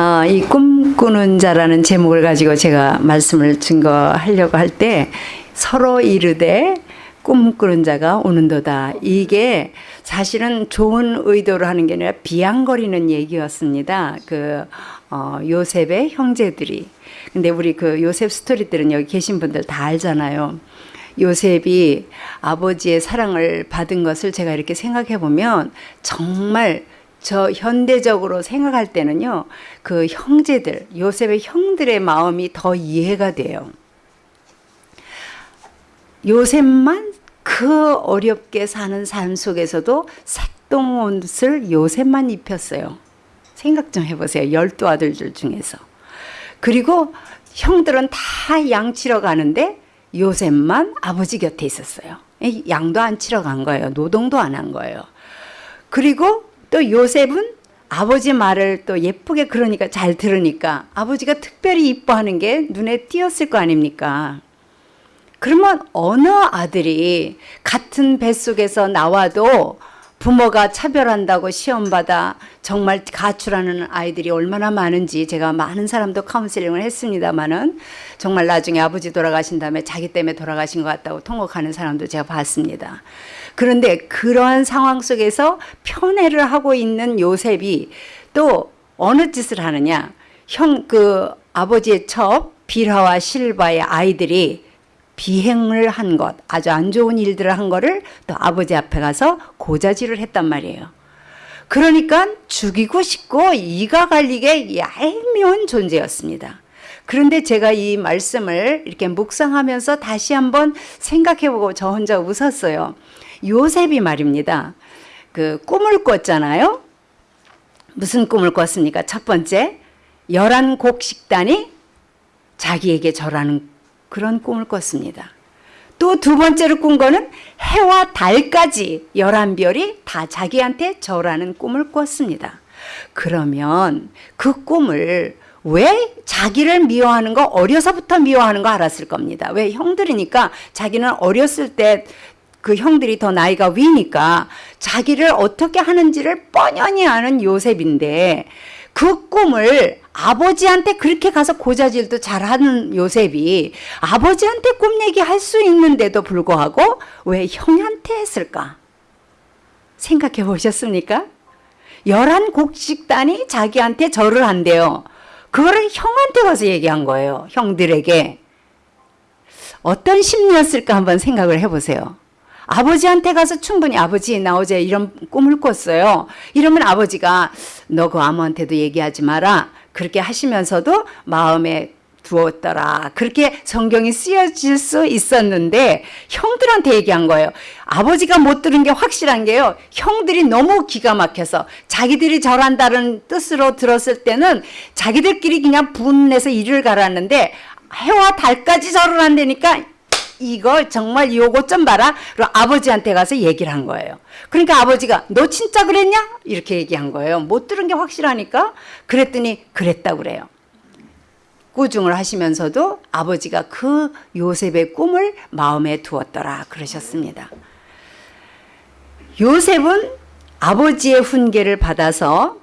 아, 이 꿈꾸는 자라는 제목을 가지고 제가 말씀을 증거하려고 할 때 서로 이르되 꿈꾸는 자가 오는도다. 이게 사실은 좋은 의도로 하는 게 아니라 비양거리는 얘기였습니다. 그 어, 요셉의 형제들이. 근데 우리 그 요셉 스토리들은 여기 계신 분들 다 알잖아요. 요셉이 아버지의 사랑을 받은 것을 제가 이렇게 생각해 보면 정말 저 현대적으로 생각할 때는요, 그 형제들, 요셉의 형들의 마음이 더 이해가 돼요. 요셉만 그 어렵게 사는 삶 속에서도 색동 옷을 요셉만 입혔어요. 생각 좀 해보세요. 열두 아들들 중에서. 그리고 형들은 다 양 치러 가는데 요셉만 아버지 곁에 있었어요. 양도 안 치러 간 거예요. 노동도 안 한 거예요. 그리고 또 요셉은 아버지 말을 또 예쁘게 그러니까 잘 들으니까 아버지가 특별히 이뻐하는 게 눈에 띄었을 거 아닙니까? 그러면 어느 아들이 같은 뱃속에서 나와도 부모가 차별한다고 시험받아 정말 가출하는 아이들이 얼마나 많은지 제가 많은 사람도 카운셀링을 했습니다마는 정말 나중에 아버지 돌아가신 다음에 자기 때문에 돌아가신 것 같다고 통곡하는 사람도 제가 봤습니다. 그런데 그러한 상황 속에서 편애를 하고 있는 요셉이 또 어느 짓을 하느냐. 형, 그 아버지의 첩, 빌하와 실바의 아이들이 비행을 한 것, 아주 안 좋은 일들을 한 거를 또 아버지 앞에 가서 고자질을 했단 말이에요. 그러니까 죽이고 싶고 이가 갈리게 얄미운 존재였습니다. 그런데 제가 이 말씀을 이렇게 묵상하면서 다시 한번 생각해보고 저 혼자 웃었어요. 요셉이 말입니다. 그 꿈을 꿨잖아요. 무슨 꿈을 꿨습니까? 첫 번째, 열한 곡 식단이 자기에게 절하는 그런 꿈을 꿨습니다. 또 두 번째로 꾼 거는 해와 달까지 열한 별이 다 자기한테 절하는 꿈을 꿨습니다. 그러면 그 꿈을 왜 자기를 미워하는 거 어려서부터 미워하는 거 알았을 겁니다. 왜 형들이니까 자기는 어렸을 때 그 형들이 더 나이가 위니까 자기를 어떻게 하는지를 뻔연히 아는 요셉인데 그 꿈을 아버지한테 그렇게 가서 고자질도 잘하는 요셉이 아버지한테 꿈 얘기할 수 있는데도 불구하고 왜 형한테 했을까? 생각해 보셨습니까? 열한 곡식단이 자기한테 절을 한대요. 그거를 형한테 가서 얘기한 거예요. 형들에게. 어떤 심리였을까 한번 생각을 해보세요. 아버지한테 가서 충분히 아버지 나 어제 이런 꿈을 꿨어요. 이러면 아버지가 너 그 아무한테도 얘기하지 마라. 그렇게 하시면서도 마음에 두었더라. 그렇게 성경이 쓰여질 수 있었는데 형들한테 얘기한 거예요. 아버지가 못 들은 게 확실한 게요. 형들이 너무 기가 막혀서 자기들이 절한다는 뜻으로 들었을 때는 자기들끼리 그냥 분내서 일을 갈았는데 해와 달까지 절을 한다니까 이거 정말 요거 좀 봐라. 그리고 아버지한테 가서 얘기를 한 거예요. 그러니까 아버지가 너 진짜 그랬냐? 이렇게 얘기한 거예요. 못 들은 게 확실하니까. 그랬더니 그랬다고 그래요. 꾸중을 하시면서도 아버지가 그 요셉의 꿈을 마음에 두었더라 그러셨습니다. 요셉은 아버지의 훈계를 받아서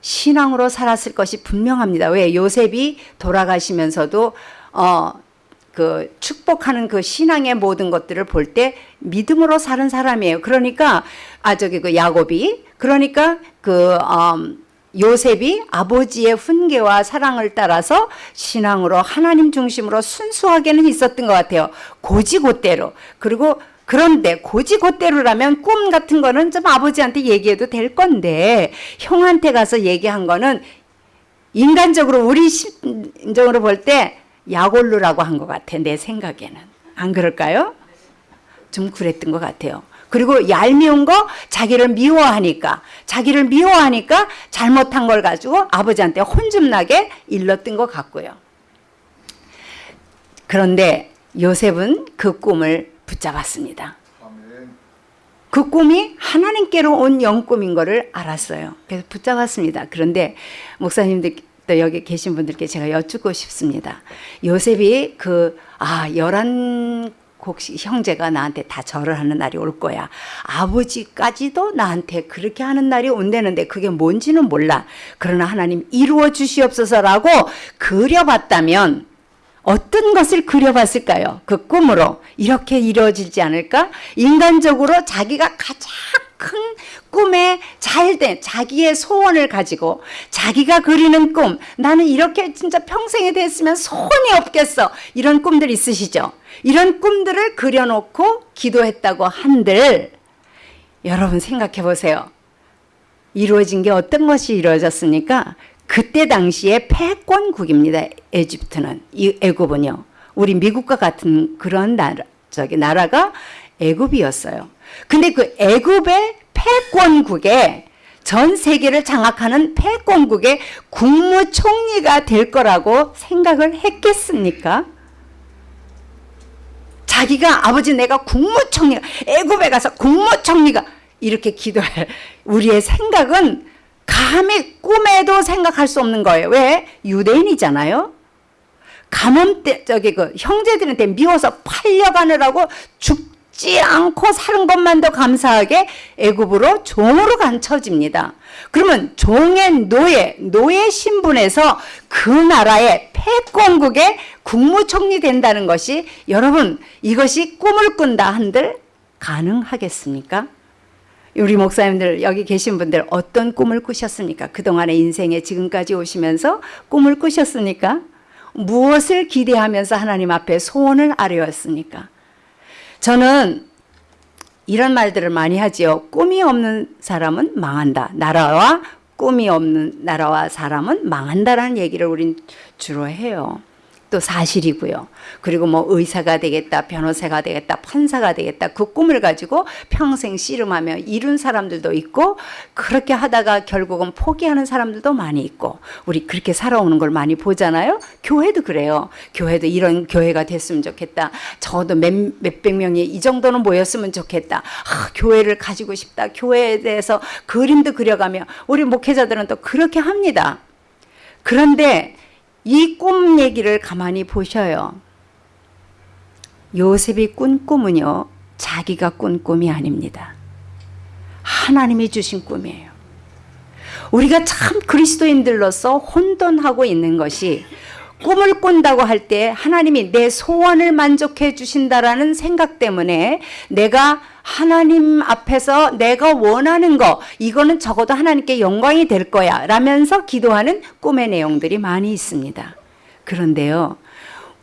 신앙으로 살았을 것이 분명합니다. 왜 요셉이 돌아가시면서도 어, 그 축복하는 그 신앙의 모든 것들을 볼 때 믿음으로 사는 사람이에요. 그러니까 아 저기 그 야곱이 그러니까 그 음, 요셉이 아버지의 훈계와 사랑을 따라서 신앙으로 하나님 중심으로 순수하게는 있었던 것 같아요. 고지고대로. 그리고 그런데 고지고대로라면 꿈 같은 거는 좀 아버지한테 얘기해도 될 건데 형한테 가서 얘기한 거는 인간적으로 우리 심정으로 볼때 약올루라고 한 것 같아 내 생각에는 안 그럴까요? 좀 그랬던 것 같아요. 그리고 얄미운 거 자기를 미워하니까 자기를 미워하니까 잘못한 걸 가지고 아버지한테 혼 좀 나게 일렀던 것 같고요. 그런데 요셉은 그 꿈을 붙잡았습니다. 그 꿈이 하나님께로 온 영꿈인 것을 알았어요. 그래서 붙잡았습니다. 그런데 목사님들 또 여기 계신 분들께 제가 여쭙고 싶습니다. 요셉이 그, 아, 열한 혹시 형제가 나한테 다 절을 하는 날이 올 거야. 아버지까지도 나한테 그렇게 하는 날이 온다는데 그게 뭔지는 몰라. 그러나 하나님 이루어 주시옵소서라고 그려봤다면 어떤 것을 그려봤을까요? 그 꿈으로 이렇게 이루어지지 않을까? 인간적으로 자기가 가장 큰 꿈에 잘 된 자기의 소원을 가지고 자기가 그리는 꿈 나는 이렇게 진짜 평생에 됐으면 소원이 없겠어 이런 꿈들 있으시죠? 이런 꿈들을 그려놓고 기도했다고 한들 여러분 생각해 보세요. 이루어진 게 어떤 것이 이루어졌습니까? 그때 당시에 패권국입니다. 에집트는 이 애굽은요. 우리 미국과 같은 그런 나라 저기 나라가 애굽이었어요. 근데 그 애굽의 패권국에 전 세계를 장악하는 패권국의 국무총리가 될 거라고 생각을 했겠습니까? 자기가 아버지 내가 국무총리가 애굽에 가서 국무총리가 이렇게 기도할 우리의 생각은 감히 꿈에도 생각할 수 없는 거예요. 왜? 유대인이잖아요. 가뭄 때 저기 그 형제들한테 미워서 팔려가느라고 죽 지 않고 사는 것만도 감사하게 애굽으로 종으로 간 처지입니다. 그러면 종의 노예, 노예 신분에서 그 나라의 패권국의 국무총리 된다는 것이 여러분 이것이 꿈을 꾼다 한들 가능하겠습니까? 우리 목사님들 여기 계신 분들 어떤 꿈을 꾸셨습니까? 그동안의 인생에 지금까지 오시면서 꿈을 꾸셨습니까? 무엇을 기대하면서 하나님 앞에 소원을 아뢰었습니까? 저는 이런 말들을 많이 하지요. 꿈이 없는 사람은 망한다. 나라와 꿈이 없는 나라와 사람은 망한다라는 얘기를 우린 주로 해요. 또 사실이고요. 그리고 뭐 의사가 되겠다, 변호사가 되겠다, 판사가 되겠다. 그 꿈을 가지고 평생 씨름하며 이룬 사람들도 있고 그렇게 하다가 결국은 포기하는 사람들도 많이 있고 우리 그렇게 살아오는 걸 많이 보잖아요. 교회도 그래요. 교회도 이런 교회가 됐으면 좋겠다. 저도 몇, 몇백 명이 이 정도는 모였으면 좋겠다. 아, 교회를 가지고 싶다. 교회에 대해서 그림도 그려가며 우리 목회자들은 또 그렇게 합니다. 그런데 이 꿈 얘기를 가만히 보셔요. 요셉이 꾼 꿈은요, 자기가 꾼 꿈이 아닙니다. 하나님이 주신 꿈이에요. 우리가 참 그리스도인들로서 혼돈하고 있는 것이 꿈을 꾼다고 할 때 하나님이 내 소원을 만족해 주신다라는 생각 때문에 내가 하나님 앞에서 내가 원하는 거 이거는 적어도 하나님께 영광이 될 거야 라면서 기도하는 꿈의 내용들이 많이 있습니다. 그런데요.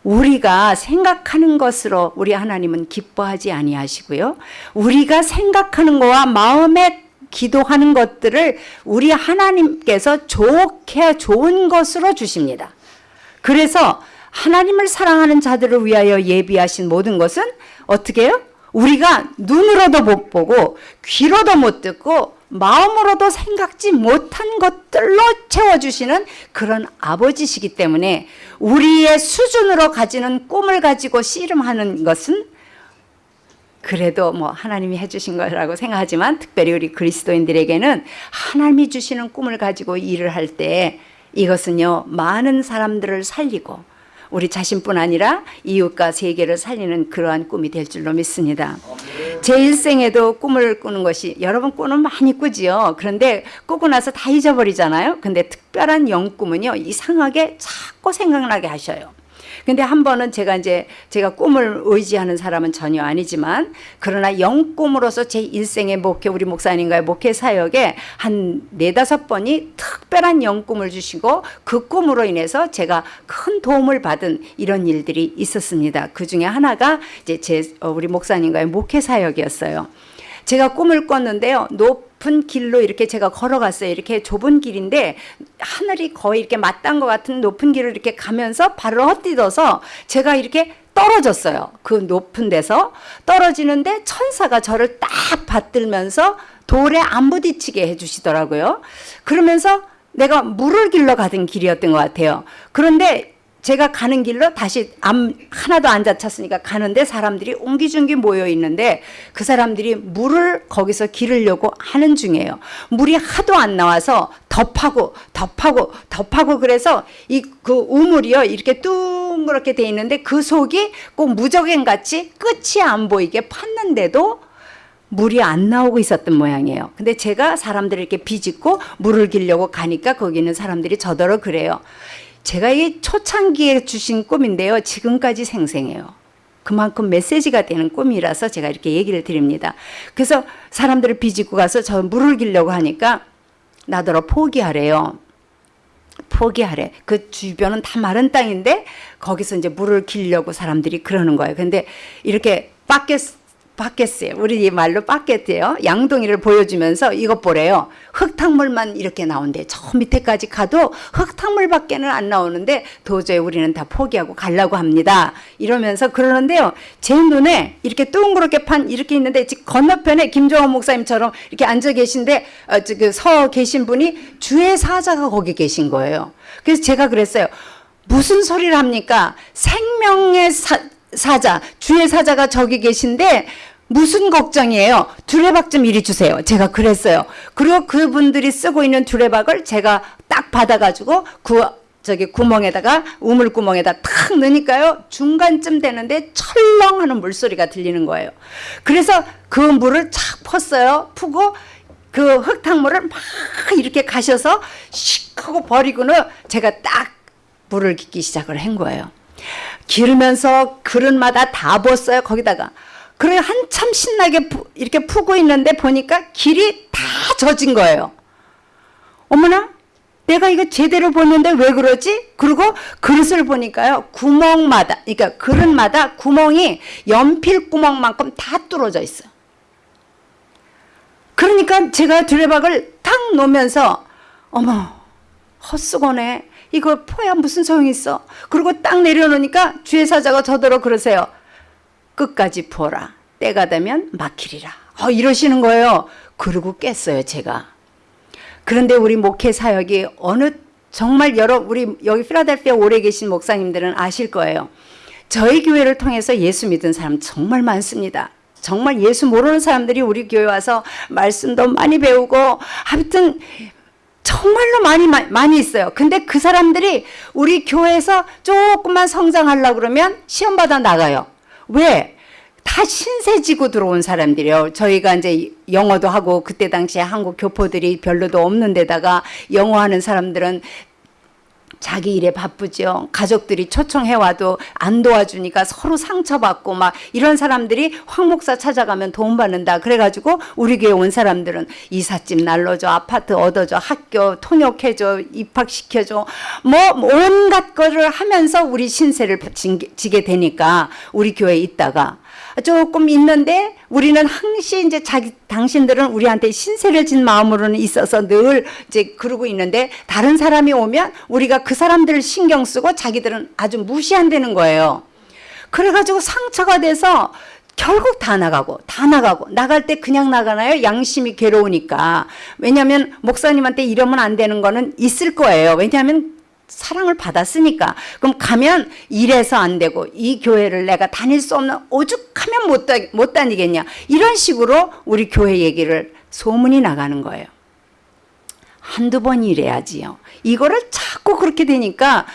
우리가 생각하는 것으로 우리 하나님은 기뻐하지 아니하시고요. 우리가 생각하는 거와 마음에 기도하는 것들을 우리 하나님께서 좋게 좋은 것으로 주십니다. 그래서 하나님을 사랑하는 자들을 위하여 예비하신 모든 것은 어떻게 해요? 우리가 눈으로도 못 보고 귀로도 못 듣고 마음으로도 생각지 못한 것들로 채워주시는 그런 아버지시기 때문에 우리의 수준으로 가지는 꿈을 가지고 씨름하는 것은 그래도 뭐 하나님이 해주신 거라고 생각하지만 특별히 우리 그리스도인들에게는 하나님이 주시는 꿈을 가지고 일을 할 때 이것은요 많은 사람들을 살리고 우리 자신뿐 아니라 이웃과 세계를 살리는 그러한 꿈이 될 줄로 믿습니다. 제 일생에도 꿈을 꾸는 것이 여러분 꿈은 많이 꾸지요. 그런데 꾸고 나서 다 잊어버리잖아요. 근데 특별한 영꿈은요 이상하게 자꾸 생각나게 하셔요. 근데 한 번은 제가 이제 제가 꿈을 의지하는 사람은 전혀 아니지만 그러나 영꿈으로서 제 일생의 목회 우리 목사님과의 목회 사역에 한 네다섯 번이 특별한 영꿈을 주시고 그 꿈으로 인해서 제가 큰 도움을 받은 이런 일들이 있었습니다. 그 중에 하나가 이제 제 어, 우리 목사님과의 목회 사역이었어요. 제가 꿈을 꿨는데요. 높 은 길로 이렇게 제가 걸어갔어요. 이렇게 좁은 길인데 하늘이 거의 이렇게 맞닿은 것 같은 높은 길을 이렇게 가면서 발을 헛디뎌서 제가 이렇게 떨어졌어요. 그 높은 데서 떨어지는데 천사가 저를 딱 받들면서 돌에 안 부딪히게 해주시더라고요. 그러면서 내가 물을 길러 가던 길이었던 것 같아요. 그런데 제가 가는 길로 다시 암 하나도 안 다쳤으니까 가는데 사람들이 옹기종기 모여 있는데 그 사람들이 물을 거기서 기르려고 하는 중이에요. 물이 하도 안 나와서 덮하고 덮하고 덮하고 그래서 이 그 우물이요 이렇게 뚝 둥그렇게 돼 있는데 그 속이 꼭 무적행 같이 끝이 안 보이게 팠는데도 물이 안 나오고 있었던 모양이에요. 근데 제가 사람들을 이렇게 비집고 물을 기려고 가니까 거기 있는 사람들이 저더러 그래요. 제가 이 초창기에 주신 꿈인데요. 지금까지 생생해요. 그만큼 메시지가 되는 꿈이라서 제가 이렇게 얘기를 드립니다. 그래서 사람들을 비집고 가서 저 물을 기려고 하니까 나더러 포기하래요. 포기하래. 그 주변은 다 마른 땅인데 거기서 이제 물을 기려고 사람들이 그러는 거예요. 근데 이렇게 밖에 바뀌었어요. 우리 말로 바뀌었대요. 양동이를 보여주면서 이것 보래요. 흙탕물만 이렇게 나온대. 저 밑에까지 가도 흙탕물밖에는 안 나오는데 도저히 우리는 다 포기하고 가려고 합니다. 이러면서 그러는데요. 제 눈에 이렇게 둥그렇게 판 이렇게 있는데 건너편에 김종원 목사님처럼 이렇게 앉아 계신데 어, 그 서 계신 분이 주의 사자가 거기 계신 거예요. 그래서 제가 그랬어요. 무슨 소리를 합니까? 생명의 사, 사자, 주의 사자가 저기 계신데 무슨 걱정이에요? 두레박 좀 이리 주세요. 제가 그랬어요. 그리고 그분들이 쓰고 있는 두레박을 제가 딱 받아가지고 그 저기 구멍에다가 우물 구멍에다 탁 넣으니까요 중간쯤 되는데 철렁 하는 물소리가 들리는 거예요. 그래서 그 물을 착 펐어요. 푸고 그 흙탕물을 막 이렇게 가셔서 씩 하고 버리고는 제가 딱 물을 깃기 시작을 한 거예요. 기르면서 그릇마다 다 부었어요. 거기다가. 그래 한참 신나게 푸, 이렇게 푸고 있는데 보니까 길이 다 젖은 거예요. 어머나 내가 이거 제대로 보는데 왜 그러지? 그리고 그릇을 보니까요 구멍마다 그러니까 그릇마다 구멍이 연필 구멍만큼 다 뚫어져 있어요. 그러니까 제가 두레박을 탁 놓으면서 어머 헛수고네 이거 포야 무슨 소용이 있어 그리고 딱 내려놓으니까 주의 사자가 저더러 그러세요 끝까지 부어라. 때가 되면 막히리라. 어, 이러시는 거예요. 그러고 깼어요, 제가. 그런데 우리 목회 사역이 어느 정말 여러 우리 여기 필라델피아 오래 계신 목사님들은 아실 거예요. 저희 교회를 통해서 예수 믿은 사람 정말 많습니다. 정말 예수 모르는 사람들이 우리 교회 와서 말씀도 많이 배우고 하여튼 정말로 많이 많이 있어요. 근데 그 사람들이 우리 교회에서 조금만 성장하려고 그러면 시험 받아 나가요. 왜? 다 신세지고 들어온 사람들이요. 저희가 이제 영어도 하고 그때 당시에 한국 교포들이 별로도 없는 데다가 영어 하는 사람들은 자기 일에 바쁘죠. 가족들이 초청해 와도 안 도와주니까 서로 상처받고 막 이런 사람들이 황 목사 찾아가면 도움 받는다. 그래가지고 우리 교회 온 사람들은 이삿짐 날려줘, 아파트 얻어줘, 학교 통역해줘, 입학시켜줘, 뭐 온갖 거를 하면서 우리 신세를 지게 되니까 우리 교회에 있다가 조금 있는데 우리는 항시 이제 자기 당신들은 우리한테 신세를 진 마음으로는 있어서 늘 이제 그러고 있는데 다른 사람이 오면 우리가 그 사람들을 신경 쓰고 자기들은 아주 무시한다는 거예요. 그래가지고 상처가 돼서 결국 다 나가고 다 나가고 나갈 때 그냥 나가나요? 양심이 괴로우니까 왜냐하면 목사님한테 이러면 안 되는 거는 있을 거예요. 왜냐하면 사랑을 받았으니까. 그럼 가면 이래서 안 되고 이 교회를 내가 다닐 수 없는 오죽하면 못, 다, 못 다니겠냐. 이런 식으로 우리 교회 얘기를 소문이 나가는 거예요. 한두 번 이래야지요. 이거를 자꾸 그렇게 되니까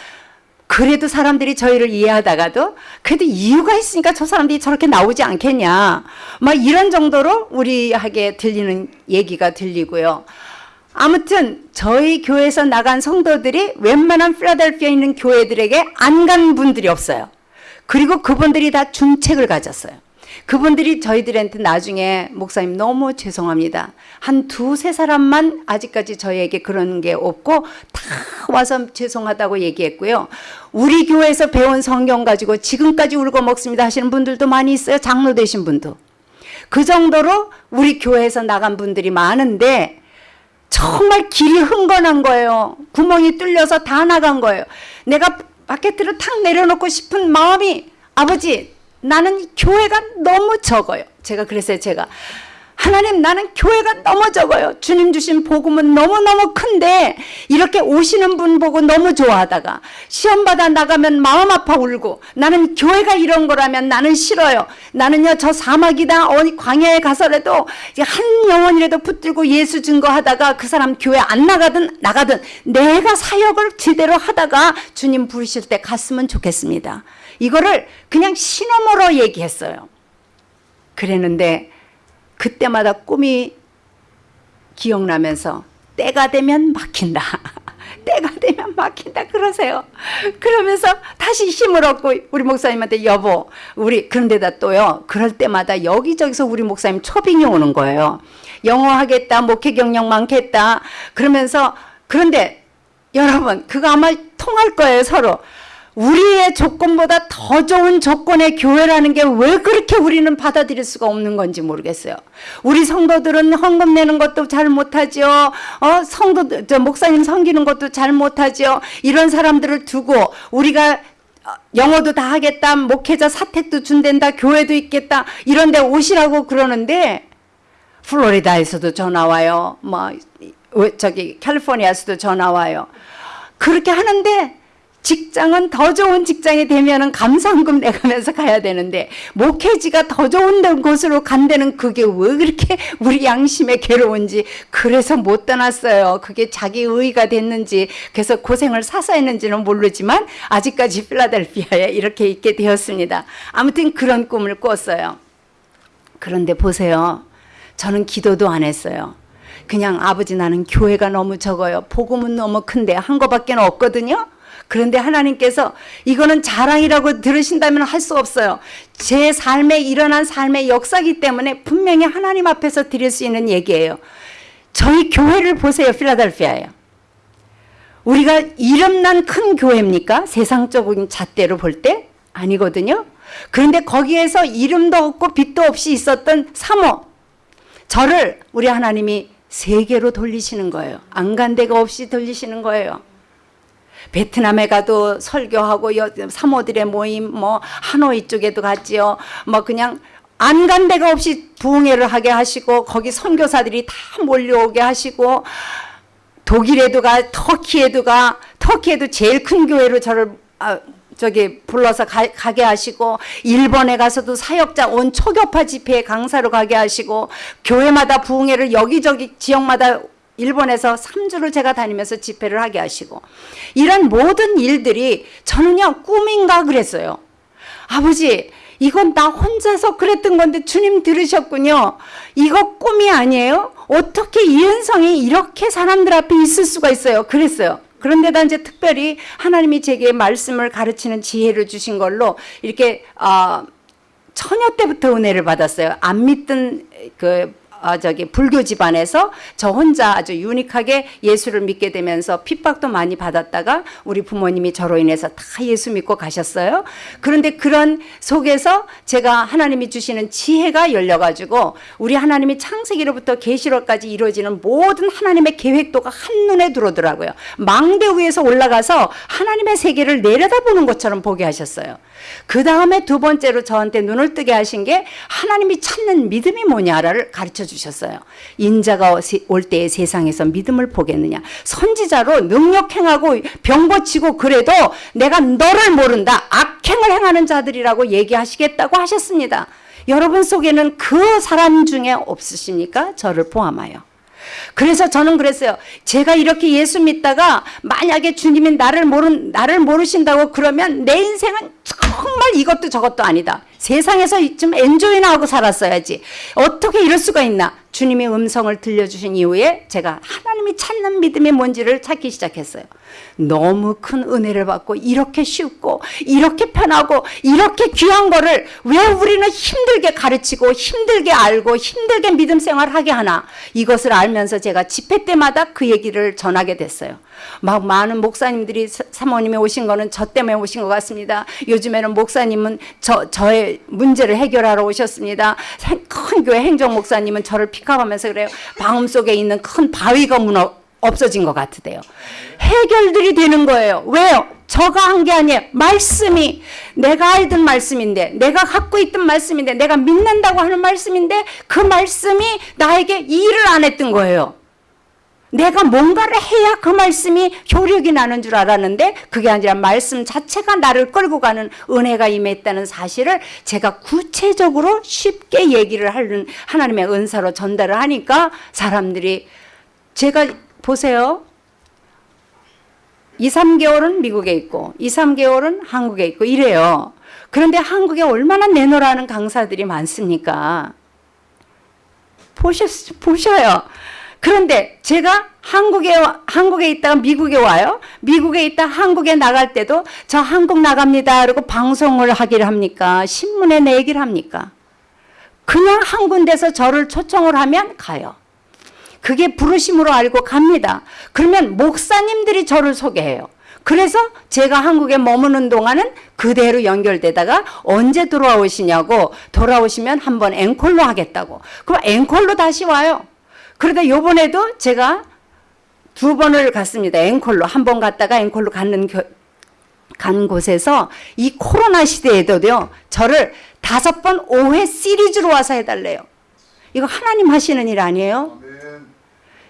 그래도 사람들이 저희를 이해하다가도 그래도 이유가 있으니까 저 사람들이 저렇게 나오지 않겠냐. 막 이런 정도로 우리에게 들리는 얘기가 들리고요 아무튼 저희 교회에서 나간 성도들이 웬만한 필라델피아에 있는 교회들에게 안 간 분들이 없어요. 그리고 그분들이 다 중책을 가졌어요. 그분들이 저희들한테 나중에 목사님 너무 죄송합니다. 한 두세 사람만 아직까지 저희에게 그런 게 없고 다 와서 죄송하다고 얘기했고요. 우리 교회에서 배운 성경 가지고 지금까지 울고 먹습니다 하시는 분들도 많이 있어요. 장로 되신 분도. 그 정도로 우리 교회에서 나간 분들이 많은데 정말 길이 흥건한 거예요. 구멍이 뚫려서 다 나간 거예요. 내가 바켓트를 탁 내려놓고 싶은 마음이 아버지 나는 교회가 너무 적어요. 제가 그랬어요. 제가 하나님 나는 교회가 너무 적어요. 주님 주신 복음은 너무너무 큰데 이렇게 오시는 분 보고 너무 좋아하다가 시험 받아 나가면 마음 아파 울고 나는 교회가 이런 거라면 나는 싫어요. 나는요 저 사막이다 어디 광야에 가서라도 한 영혼이라도 붙들고 예수 증거하다가 그 사람 교회 안 나가든 나가든 내가 사역을 제대로 하다가 주님 부르실 때 갔으면 좋겠습니다. 이거를 그냥 신호모로 얘기했어요. 그랬는데 그때마다 꿈이 기억나면서 때가 되면 막힌다. 때가 되면 막힌다 그러세요. 그러면서 다시 힘을 얻고 우리 목사님한테 여보 우리 그런데다 또요. 그럴 때마다 여기저기서 우리 목사님 초빙이 오는 거예요. 영어 하겠다. 목회 경력 많겠다. 그러면서 그런데 여러분 그거 아마 통할 거예요 서로. 우리의 조건보다 더 좋은 조건의 교회라는 게 왜 그렇게 우리는 받아들일 수가 없는 건지 모르겠어요. 우리 성도들은 헌금 내는 것도 잘 못하죠. 어, 성도, 저 목사님 섬기는 것도 잘 못하죠. 이런 사람들을 두고 우리가 어, 영어도 다 하겠다. 목회자 사택도 준댄다. 교회도 있겠다. 이런 데 오시라고 그러는데 플로리다에서도 전화 와요. 뭐 저기 캘리포니아에서도 전화 와요. 그렇게 하는데 직장은 더 좋은 직장이 되면 은 감사원금 내가면서 가야 되는데 목회지가 더 좋은 곳으로 간다는 그게 왜 그렇게 우리 양심에 괴로운지 그래서 못 떠났어요. 그게 자기 의의가 됐는지 그래서 고생을 사서 했는지는 모르지만 아직까지 필라델피아에 이렇게 있게 되었습니다. 아무튼 그런 꿈을 꿨어요. 그런데 보세요. 저는 기도도 안 했어요. 그냥 아버지 나는 교회가 너무 적어요. 복음은 너무 큰데 한 거밖에 없거든요. 그런데 하나님께서 이거는 자랑이라고 들으신다면 할 수 없어요. 제 삶에 일어난 삶의 역사기 때문에 분명히 하나님 앞에서 드릴 수 있는 얘기예요. 저희 교회를 보세요. 필라델피아에. 우리가 이름난 큰 교회입니까? 세상적인 잣대로 볼 때? 아니거든요. 그런데 거기에서 이름도 없고 빛도 없이 있었던 사모. 저를 우리 하나님이 세계로 돌리시는 거예요. 안간 데가 없이 돌리시는 거예요. 베트남에 가도 설교하고 사모들의 모임 뭐 하노이 쪽에도 갔지요. 뭐 그냥 안 간 데가 없이 부흥회를 하게 하시고 거기 선교사들이 다 몰려오게 하시고 독일에도 가 터키에도 가 터키에도 제일 큰 교회로 저를 아, 저기 불러서 가, 게 하시고 일본에 가서도 사역자 온 초교파 집회에 강사로 가게 하시고 교회마다 부흥회를 여기저기 지역마다 일본에서 3주를 제가 다니면서 집회를 하게 하시고 이런 모든 일들이 저는요 꿈인가 그랬어요. 아버지 이건 나 혼자서 그랬던 건데 주님 들으셨군요. 이거 꿈이 아니에요? 어떻게 이은성이 이렇게 사람들 앞에 있을 수가 있어요? 그랬어요. 그런데다 이제 특별히 하나님이 제게 말씀을 가르치는 지혜를 주신 걸로 이렇게 어, 처녀 때부터 은혜를 받았어요. 안 믿던 그 어, 저기 불교 집안에서 저 혼자 아주 유니크하게 예수를 믿게 되면서 핍박도 많이 받았다가 우리 부모님이 저로 인해서 다 예수 믿고 가셨어요. 그런데 그런 속에서 제가 하나님이 주시는 지혜가 열려가지고 우리 하나님이 창세기로부터 계시록까지 이루어지는 모든 하나님의 계획도가 한눈에 들어오더라고요. 망대 위에서 올라가서 하나님의 세계를 내려다보는 것처럼 보게 하셨어요. 그 다음에 두 번째로 저한테 눈을 뜨게 하신 게 하나님이 찾는 믿음이 뭐냐를 가르쳐 주셨어요. 인자가 올 때의 세상에서 믿음을 보겠느냐. 선지자로 능력 행하고 병 고치고 그래도 내가 너를 모른다. 악행을 행하는 자들이라고 얘기하시겠다고 하셨습니다. 여러분 속에는 그 사람 중에 없으십니까? 저를 포함하여. 그래서 저는 그랬어요. 제가 이렇게 예수 믿다가 만약에 주님이 나를 모르 나를 모르신다고 그러면 내 인생은 정말 이것도 저것도 아니다. 세상에서 좀 엔조이나 하고 살았어야지. 어떻게 이럴 수가 있나? 주님의 음성을 들려주신 이후에 제가 하나님이 찾는 믿음이 뭔지를 찾기 시작했어요. 너무 큰 은혜를 받고 이렇게 쉽고 이렇게 편하고 이렇게 귀한 거를 왜 우리는 힘들게 가르치고 힘들게 알고 힘들게 믿음 생활하게 하나 이것을 알면서 제가 집회 때마다 그 얘기를 전하게 됐어요. 막 많은 목사님들이 사모님이 오신 거는 저 때문에 오신 것 같습니다. 요즘에는 목사님은 저, 저의 문제를 해결하러 오셨습니다. 큰 교회 행정 목사님은 저를 픽업하면서 그래요. 방음 속에 있는 큰 바위가 무너 없어진 것 같으대요. 해결들이 되는 거예요. 왜요? 저가 한 게 아니에요. 말씀이 내가 알던 말씀인데 내가 갖고 있던 말씀인데 내가 믿는다고 하는 말씀인데 그 말씀이 나에게 일을 안 했던 거예요. 내가 뭔가를 해야 그 말씀이 효력이 나는 줄 알았는데 그게 아니라 말씀 자체가 나를 끌고 가는 은혜가 임했다는 사실을 제가 구체적으로 쉽게 얘기를 하는 하나님의 은사로 전달을 하니까 사람들이 제가 보세요. 2, 3개월은 미국에 있고 2, 3개월은 한국에 있고 이래요. 그런데 한국에 얼마나 내놓으라는 강사들이 많습니까? 보셨, 보셔요. 그런데 제가 한국에, 한국에 있다가 미국에 와요. 미국에 있다 한국에 나갈 때도 저 한국 나갑니다. 그리고 방송을 하기를 합니까? 신문에 내기를 합니까? 그냥 한 군데서 저를 초청을 하면 가요. 그게 부르심으로 알고 갑니다. 그러면 목사님들이 저를 소개해요. 그래서 제가 한국에 머무는 동안은 그대로 연결되다가 언제 돌아오시냐고 돌아오시면 한번 앵콜로 하겠다고. 그럼 앵콜로 다시 와요. 그러다 요번에도 제가 두 번을 갔습니다. 앵콜로. 한 번 갔다가 앵콜로 가는 겨, 간 곳에서 이 코로나 시대에도요. 저를 다섯 번 5회 시리즈로 와서 해달래요. 이거 하나님 하시는 일 아니에요?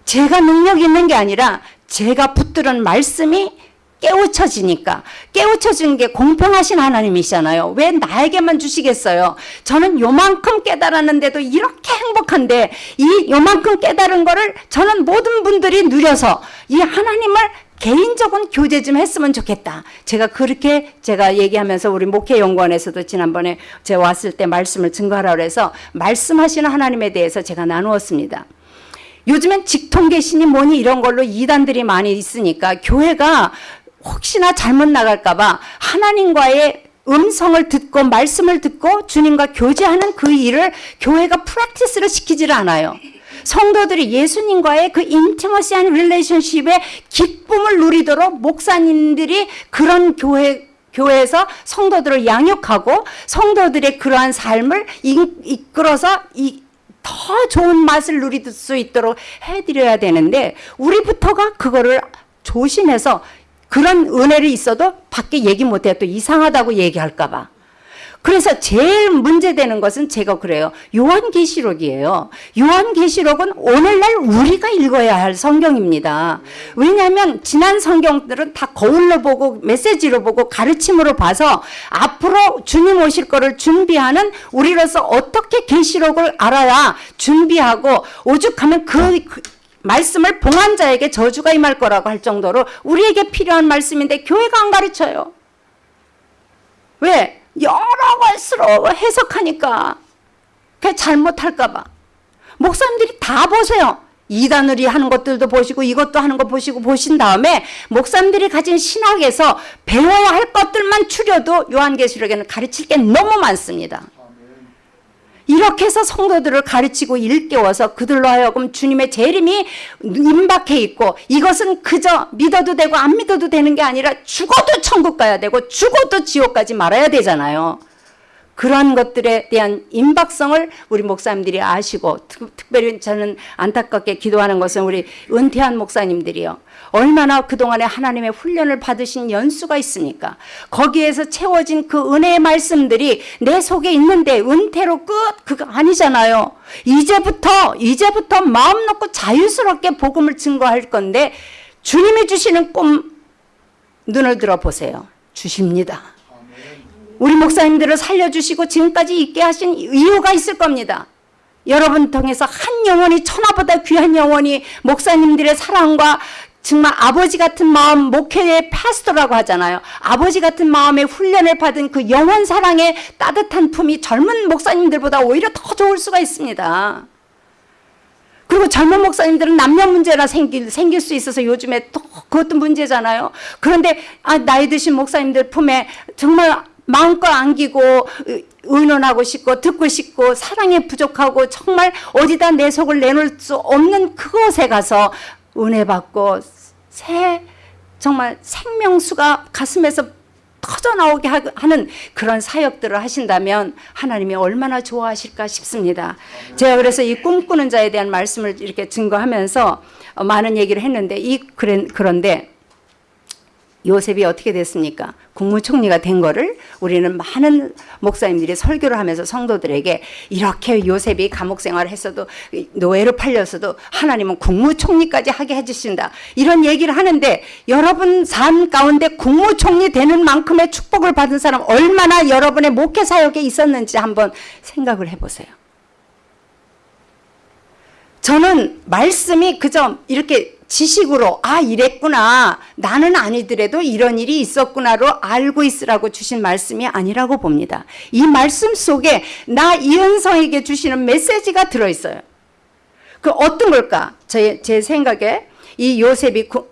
제가 능력 있는 게 아니라 제가 붙들은 말씀이 깨우쳐지니까 깨우쳐진 게 공평하신 하나님이시잖아요. 왜 나에게만 주시겠어요? 저는 요만큼 깨달았는데도 이렇게 행복한데 이 요만큼 깨달은 거를 저는 모든 분들이 누려서 이 하나님을 개인적인 교제 좀 했으면 좋겠다. 제가 그렇게 제가 얘기하면서 우리 목회연구원에서도 지난번에 제가 왔을 때 말씀을 증거하라 그래서 말씀하시는 하나님에 대해서 제가 나누었습니다. 요즘엔 직통계신이 뭐니 이런 걸로 이단들이 많이 있으니까 교회가 혹시나 잘못 나갈까봐 하나님과의 음성을 듣고 말씀을 듣고 주님과 교제하는 그 일을 교회가 프랙티스를 시키지를 않아요. 성도들이 예수님과의 그 인티머시한 릴레이션십의 기쁨을 누리도록 목사님들이 그런 교회 교회에서 성도들을 양육하고 성도들의 그러한 삶을 이끌어서 이, 더 좋은 맛을 누릴 수 있도록 해드려야 되는데 우리부터가 그거를 조심해서 그런 은혜를 있어도 밖에 얘기 못해요. 또 이상하다고 얘기할까 봐. 그래서 제일 문제되는 것은 제가 그래요. 요한계시록이에요. 요한계시록은 오늘날 우리가 읽어야 할 성경입니다. 왜냐하면 지난 성경들은 다 거울로 보고 메시지로 보고 가르침으로 봐서 앞으로 주님 오실 거를 준비하는 우리로서 어떻게 계시록을 알아야 준비하고 오죽하면 그, 그 말씀을 봉한 자에게 저주가 임할 거라고 할 정도로 우리에게 필요한 말씀인데 교회가 안 가르쳐요. 왜? 여러 것으로 해석하니까 그 잘못할까 봐. 목사님들이 다 보세요. 이단으리 하는 것들도 보시고 이것도 하는 거 보시고 보신 다음에 목사님들이 가진 신학에서 배워야 할 것들만 추려도 요한계시록에는 가르칠 게 너무 많습니다. 이렇게 해서 성도들을 가르치고 일깨워서 그들로 하여금 주님의 재림이 임박해 있고 이것은 그저 믿어도 되고 안 믿어도 되는 게 아니라 죽어도 천국 가야 되고 죽어도 지옥 가지 말아야 되잖아요. 그러한 것들에 대한 임박성을 우리 목사님들이 아시고 특, 별히 저는 안타깝게 기도하는 것은 우리 은퇴한 목사님들이요. 얼마나 그동안에 하나님의 훈련을 받으신 연수가 있습니까? 거기에서 채워진 그 은혜의 말씀들이 내 속에 있는데 은퇴로 끝 그거 아니잖아요. 이제부터 이제부터 마음 놓고 자유스럽게 복음을 증거할 건데 주님이 주시는 꿈 눈을 들어 보세요. 주십니다. 우리 목사님들을 살려주시고 지금까지 있게 하신 이유가 있을 겁니다. 여러분 통해서 한 영혼이 천하보다 귀한 영혼이 목사님들의 사랑과 정말 아버지 같은 마음 목회의 파스토라고 하잖아요. 아버지 같은 마음의 훈련을 받은 그 영원 사랑의 따뜻한 품이 젊은 목사님들보다 오히려 더 좋을 수가 있습니다. 그리고 젊은 목사님들은 남녀 문제나 생길, 생길 수 있어서 요즘에 또 그것도 문제잖아요. 그런데 아, 나이 드신 목사님들 품에 정말 마음껏 안기고 의논하고 싶고 듣고 싶고 사랑에 부족하고 정말 어디다 내 속을 내놓을 수 없는 그곳에 가서 은혜 받고 새 정말 생명수가 가슴에서 터져 나오게 하는 그런 사역들을 하신다면 하나님이 얼마나 좋아하실까 싶습니다. 제가 그래서 이 꿈꾸는 자에 대한 말씀을 이렇게 증거하면서 많은 얘기를 했는데 이 그런데 요셉이 어떻게 됐습니까? 국무총리가 된 거를 우리는 많은 목사님들이 설교를 하면서 성도들에게 이렇게 요셉이 감옥 생활을 했어도 노예로 팔렸어도 하나님은 국무총리까지 하게 해주신다. 이런 얘기를 하는데 여러분 삶 가운데 국무총리 되는 만큼의 축복을 받은 사람 얼마나 여러분의 목회 사역에 있었는지 한번 생각을 해보세요. 저는 말씀이 그저 이렇게 지식으로 아 이랬구나 나는 아니더라도 이런 일이 있었구나로 알고 있으라고 주신 말씀이 아니라고 봅니다. 이 말씀 속에 나 이은성에게 주시는 메시지가 들어있어요. 그 어떤 걸까? 제, 제 생각에 이 요셉이 구,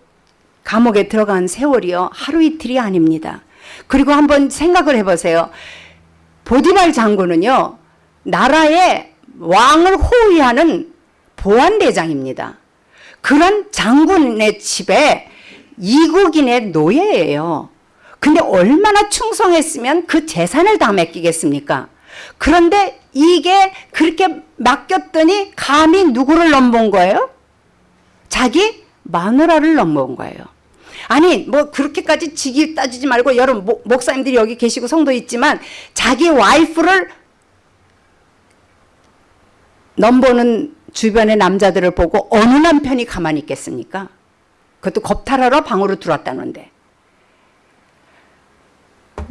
감옥에 들어간 세월이요 하루 이틀이 아닙니다. 그리고 한번 생각을 해보세요. 보디발 장군은요 나라의 왕을 호위하는 보안대장입니다. 그런 장군의 집에 이국인의 노예예요. 근데 얼마나 충성했으면 그 재산을 다 맡기겠습니까? 그런데 이게 그렇게 맡겼더니 감히 누구를 넘본 거예요? 자기 마누라를 넘본 거예요. 아니 뭐 그렇게까지 직위 따지지 말고 여러분 목, 목사님들이 여기 계시고 성도 있지만 자기 와이프를 넘보는 주변의 남자들을 보고 어느 남편이 가만히 있겠습니까? 그것도 겁탈하러 방으로 들어왔다는데.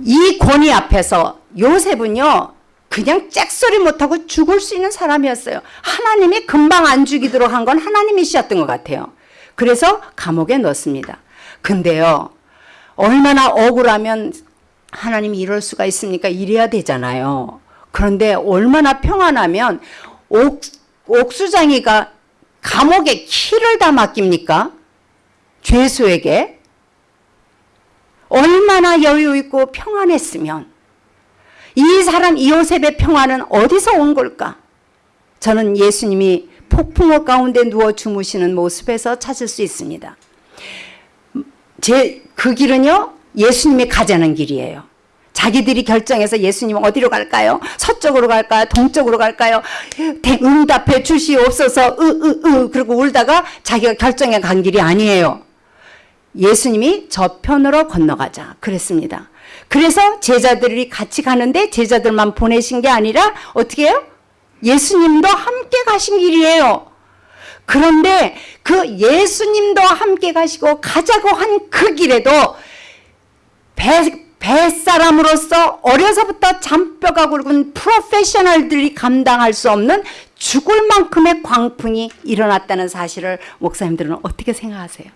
이 권위 앞에서 요셉은요. 그냥 잭소리 못하고 죽을 수 있는 사람이었어요. 하나님이 금방 안 죽이도록 한 건 하나님이셨던 것 같아요. 그래서 감옥에 넣습니다. 근데요. 얼마나 억울하면 하나님이 이럴 수가 있습니까? 이래야 되잖아요. 그런데 얼마나 평안하면 옥, 옥수장이가 감옥에 키를 다 맡깁니까? 죄수에게? 얼마나 여유 있고 평안했으면 이 사람 이요셉의 평안은 어디서 온 걸까? 저는 예수님이 폭풍우 가운데 누워 주무시는 모습에서 찾을 수 있습니다. 제 그 길은요 예수님이 가자는 길이에요. 자기들이 결정해서 예수님 어디로 갈까요? 서쪽으로 갈까요? 동쪽으로 갈까요? 응답해 주시옵소서 으으으 그리고 울다가 자기가 결정해 간 길이 아니에요. 예수님이 저편으로 건너가자 그랬습니다. 그래서 제자들이 같이 가는데 제자들만 보내신 게 아니라 어떻게 해요? 예수님도 함께 가신 길이에요. 그런데 그 예수님도 함께 가시고 가자고 한 그 길에도 배, 뱃사람으로서 어려서부터 잔뼈가 굵은 프로페셔널들이 감당할 수 없는 죽을 만큼의 광풍이 일어났다는 사실을 목사님들은 어떻게 생각하세요?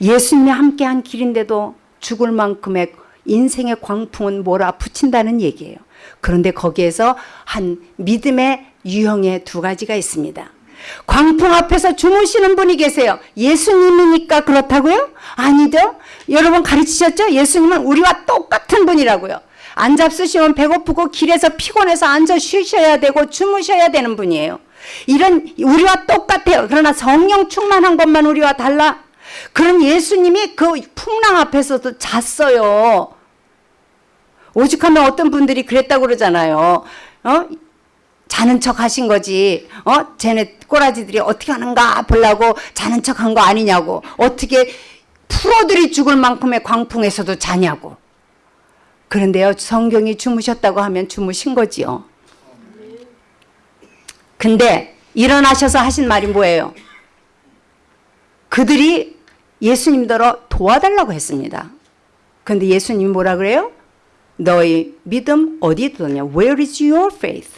예수님이 함께한 길인데도 죽을 만큼의 인생의 광풍은 몰아붙인다는 얘기예요. 그런데 거기에서 한 믿음의 유형의 두 가지가 있습니다. 광풍 앞에서 주무시는 분이 계세요. 예수님이니까 그렇다고요? 아니죠. 여러분 가르치셨죠? 예수님은 우리와 똑같은 분이라고요. 안 잡수시면 배고프고 길에서 피곤해서 앉아 쉬셔야 되고 주무셔야 되는 분이에요. 이런 우리와 똑같아요. 그러나 성령 충만한 것만 우리와 달라. 그런 예수님이 그 풍랑 앞에서도 잤어요. 오죽하면 어떤 분들이 그랬다고 그러잖아요. 어? 자는 척 하신 거지. 어? 쟤네 꼬라지들이 어떻게 하는가 보려고 자는 척 한 거 아니냐고. 어떻게 풀어들이 죽을 만큼의 광풍에서도 자냐고. 그런데요, 성경이 주무셨다고 하면 주무신 거지요. 근데 일어나셔서 하신 말이 뭐예요? 그들이 예수님더러 도와달라고 했습니다. 근데 예수님이 뭐라 그래요? 너희 믿음 어디 두냐? Where is your faith?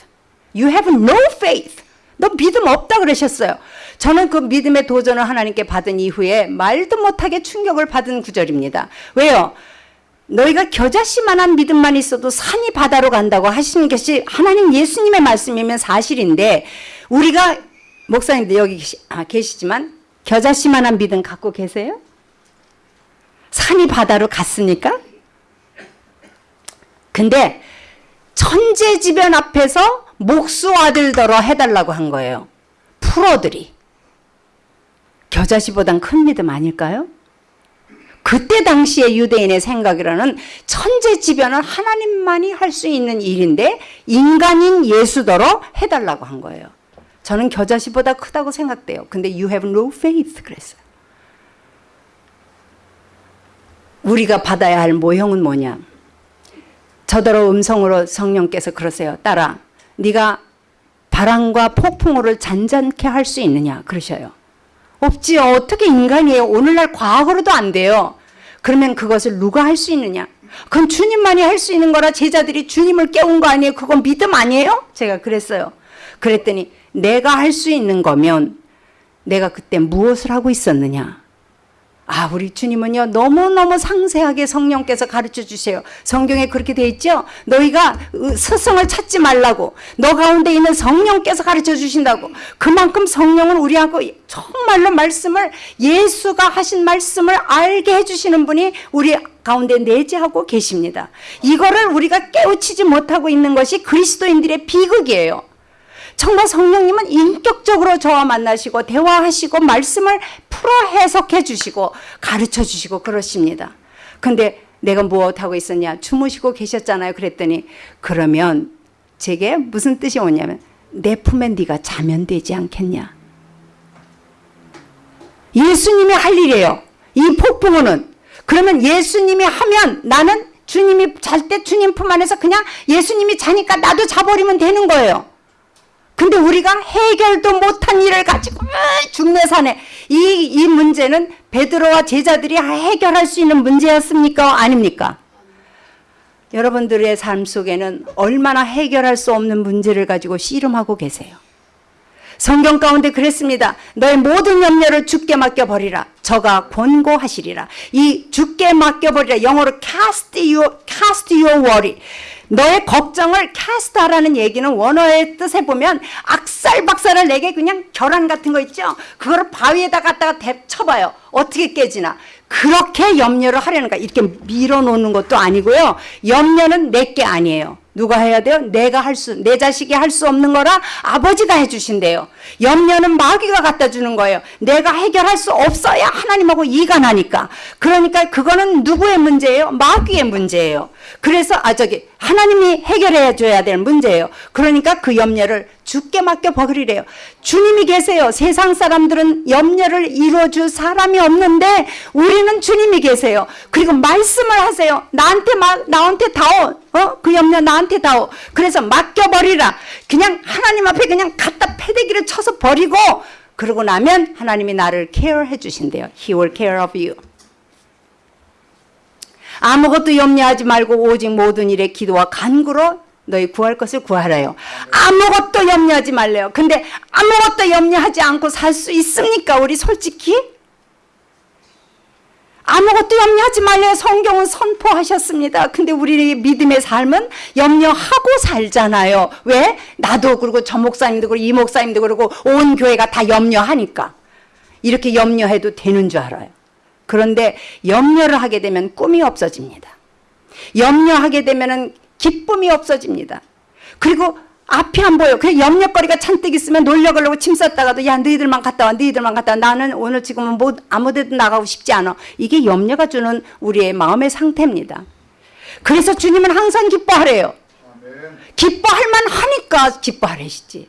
You have no faith. 너 믿음 없다 그러셨어요. 저는 그 믿음의 도전을 하나님께 받은 이후에 말도 못하게 충격을 받은 구절입니다. 왜요? 너희가 겨자씨만한 믿음만 있어도 산이 바다로 간다고 하시는 것이 하나님 예수님의 말씀이면 사실인데 우리가 목사님들 여기 계시, 아, 계시지만 겨자씨만한 믿음 갖고 계세요? 산이 바다로 갔습니까? 근데 천재지변 앞에서 목수 아들더러 해달라고 한 거예요. 프로들이. 겨자씨보단 큰 믿음 아닐까요? 그때 당시의 유대인의 생각이라는 천재지변은 하나님만이 할 수 있는 일인데 인간인 예수더러 해달라고 한 거예요. 저는 겨자씨보다 크다고 생각돼요. 근데 you have no faith 그랬어요. 우리가 받아야 할 모형은 뭐냐? 저더러 음성으로 성령께서 그러세요. 딸아, 네가 바람과 폭풍우를 잔잔케 할 수 있느냐? 그러셔요. 없지요. 어떻게 인간이에요? 오늘날 과학으로도 안 돼요. 그러면 그것을 누가 할 수 있느냐? 그건 주님만이 할 수 있는 거라 제자들이 주님을 깨운 거 아니에요? 그건 믿음 아니에요? 제가 그랬어요. 그랬더니 내가 할 수 있는 거면 내가 그때 무엇을 하고 있었느냐? 아, 우리 주님은요, 너무너무 상세하게 성령께서 가르쳐 주세요. 성경에 그렇게 돼 있죠? 너희가 스승을 찾지 말라고. 너 가운데 있는 성령께서 가르쳐 주신다고. 그만큼 성령은 우리하고 정말로 말씀을, 예수가 하신 말씀을 알게 해주시는 분이 우리 가운데 내재하고 계십니다. 이거를 우리가 깨우치지 못하고 있는 것이 그리스도인들의 비극이에요. 정말 성령님은 인격적으로 저와 만나시고 대화하시고 말씀을 풀어 해석해 주시고 가르쳐 주시고 그러십니다. 근데 내가 무엇하고 있었냐? 주무시고 계셨잖아요. 그랬더니 그러면 제게 무슨 뜻이 오냐면 내 품에 네가 자면 되지 않겠냐? 예수님이 할 일이에요. 이 폭풍우는 그러면 예수님이 하면 나는 주님이 잘 때 주님 품 안에서 그냥 예수님이 자니까 나도 자버리면 되는 거예요. 근데 우리가 해결도 못한 일을 가지고 죽내 산에 이, 이 문제는 베드로와 제자들이 해결할 수 있는 문제였습니까? 아닙니까? 여러분들의 삶 속에는 얼마나 해결할 수 없는 문제를 가지고 씨름하고 계세요. 성경 가운데 그랬습니다. 너의 모든 염려를 죽게 맡겨버리라. 저가 권고하시리라. 이 죽게 맡겨버리라. 영어로 cast your, cast your worry. 너의 걱정을 캐스트하라는 얘기는 원어의 뜻에 보면 악살박살을 내게 그냥 결함 같은 거 있죠. 그거를 바위에다 갖다가 대쳐봐요. 어떻게 깨지나. 그렇게 염려를 하려는 거야. 이렇게 밀어놓는 것도 아니고요. 염려는 내게 아니에요. 누가 해야 돼요? 내가 할 수, 내 자식이 할 수 없는 거라 아버지가 해주신대요. 염려는 마귀가 갖다 주는 거예요. 내가 해결할 수 없어야 하나님하고 이가 나니까. 그러니까 그거는 누구의 문제예요? 마귀의 문제예요. 그래서 아 저기 하나님이 해결해 줘야 될 문제예요. 그러니까 그 염려를 주께 맡겨 버리래요. 주님이 계세요. 세상 사람들은 염려를 이루어줄 사람이 없는데 우리는 주님이 계세요. 그리고 말씀을 하세요. 나한테 마, 나한테 다오. 어? 그 염려 나한테 다오. 그래서 맡겨 버리라. 그냥 하나님 앞에 그냥 갖다 패대기를 쳐서 버리고 그러고 나면 하나님이 나를 케어해 주신대요. He will care of you. 아무것도 염려하지 말고 오직 모든 일에 기도와 간구로 너희 구할 것을 구하래요. 아무것도 염려하지 말래요. 근데 아무것도 염려하지 않고 살 수 있습니까? 우리 솔직히? 아무것도 염려하지 말래요. 성경은 선포하셨습니다. 근데 우리 믿음의 삶은 염려하고 살잖아요. 왜? 나도 그러고 저 목사님도 그러고 이 목사님도 그러고 온 교회가 다 염려하니까. 이렇게 염려해도 되는 줄 알아요. 그런데 염려를 하게 되면 꿈이 없어집니다. 염려하게 되면 기쁨이 없어집니다. 그리고 앞이 안 보여. 그냥 염려거리가 잔뜩 있으면 놀려 가려고 침 쌌다가도 야 너희들만 갔다 와 너희들만 갔다 와 나는 오늘 지금은 뭐 아무 데도 나가고 싶지 않아. 이게 염려가 주는 우리의 마음의 상태입니다. 그래서 주님은 항상 기뻐하래요. 기뻐할 만 하니까 기뻐하래시지.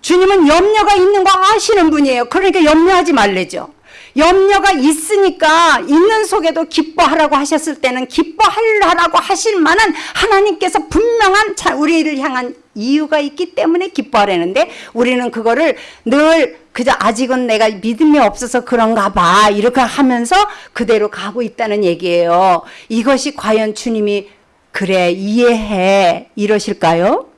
주님은 염려가 있는 거 아시는 분이에요. 그러니까 염려하지 말래죠. 염려가 있으니까 있는 속에도 기뻐하라고 하셨을 때는 기뻐하라고 하실 만한 하나님께서 분명한 우리를 향한 이유가 있기 때문에 기뻐하라는데 우리는 그거를 늘 그저 아직은 내가 믿음이 없어서 그런가 봐 이렇게 하면서 그대로 가고 있다는 얘기예요. 이것이 과연 주님이 그래 이해해 이러실까요?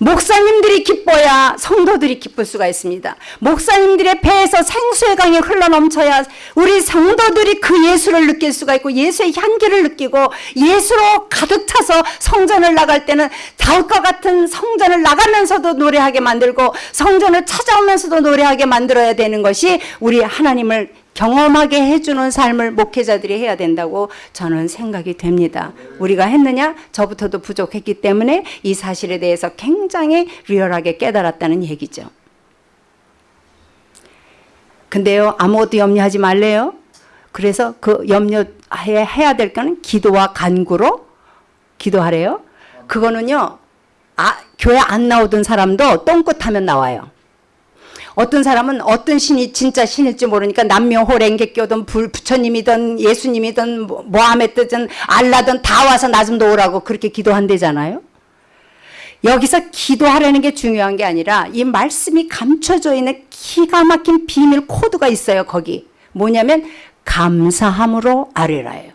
목사님들이 기뻐야 성도들이 기쁠 수가 있습니다. 목사님들의 배에서 생수의 강이 흘러넘쳐야 우리 성도들이 그 예수를 느낄 수가 있고 예수의 향기를 느끼고 예수로 가득 차서 성전을 나갈 때는 다윗과 같은 성전을 나가면서도 노래하게 만들고 성전을 찾아오면서도 노래하게 만들어야 되는 것이 우리 하나님을 경험하게 해주는 삶을 목회자들이 해야 된다고 저는 생각이 됩니다. 우리가 했느냐? 저부터도 부족했기 때문에 이 사실에 대해서 굉장히 리얼하게 깨달았다는 얘기죠. 근데요, 아무것도 염려하지 말래요. 그래서 그 염려해야 될 거는 기도와 간구로 기도하래요. 그거는요, 아, 교회 안 나오던 사람도 똥끝하면 나와요. 어떤 사람은 어떤 신이 진짜 신일지 모르니까 남묘호 랭개교든 불 부처님이든 예수님이든 뭐- 모하메드든 알라든 다 와서 나좀 도우라고 그렇게 기도한대잖아요. 여기서 기도하라는 게 중요한 게 아니라 이 말씀이 감춰져 있는 기가 막힌 비밀 코드가 있어요. 거기 뭐냐면 감사함으로 아뢰라예요.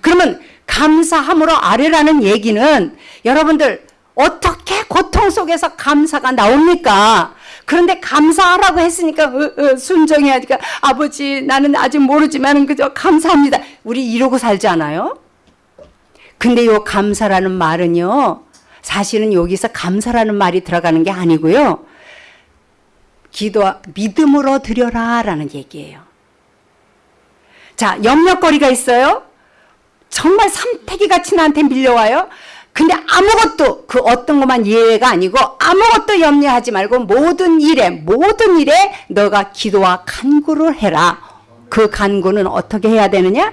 그러면 감사함으로 아뢰라는 얘기는 여러분들 어떻게 고통 속에서 감사가 나옵니까? 그런데 감사하라고 했으니까 순종해야 하니까 아버지 나는 아직 모르지만 그저 감사합니다. 우리 이러고 살지 않아요? 근데 요 감사라는 말은요. 사실은 여기서 감사라는 말이 들어가는 게 아니고요. 기도 믿음으로 드려라 라는 얘기예요. 자, 염려거리가 있어요. 정말 삼태기 같이 나한테 밀려와요. 근데 아무것도 그 어떤 것만 예외가 아니고 아무것도 염려하지 말고 모든 일에 모든 일에 너가 기도와 간구를 해라. 그 간구는 어떻게 해야 되느냐?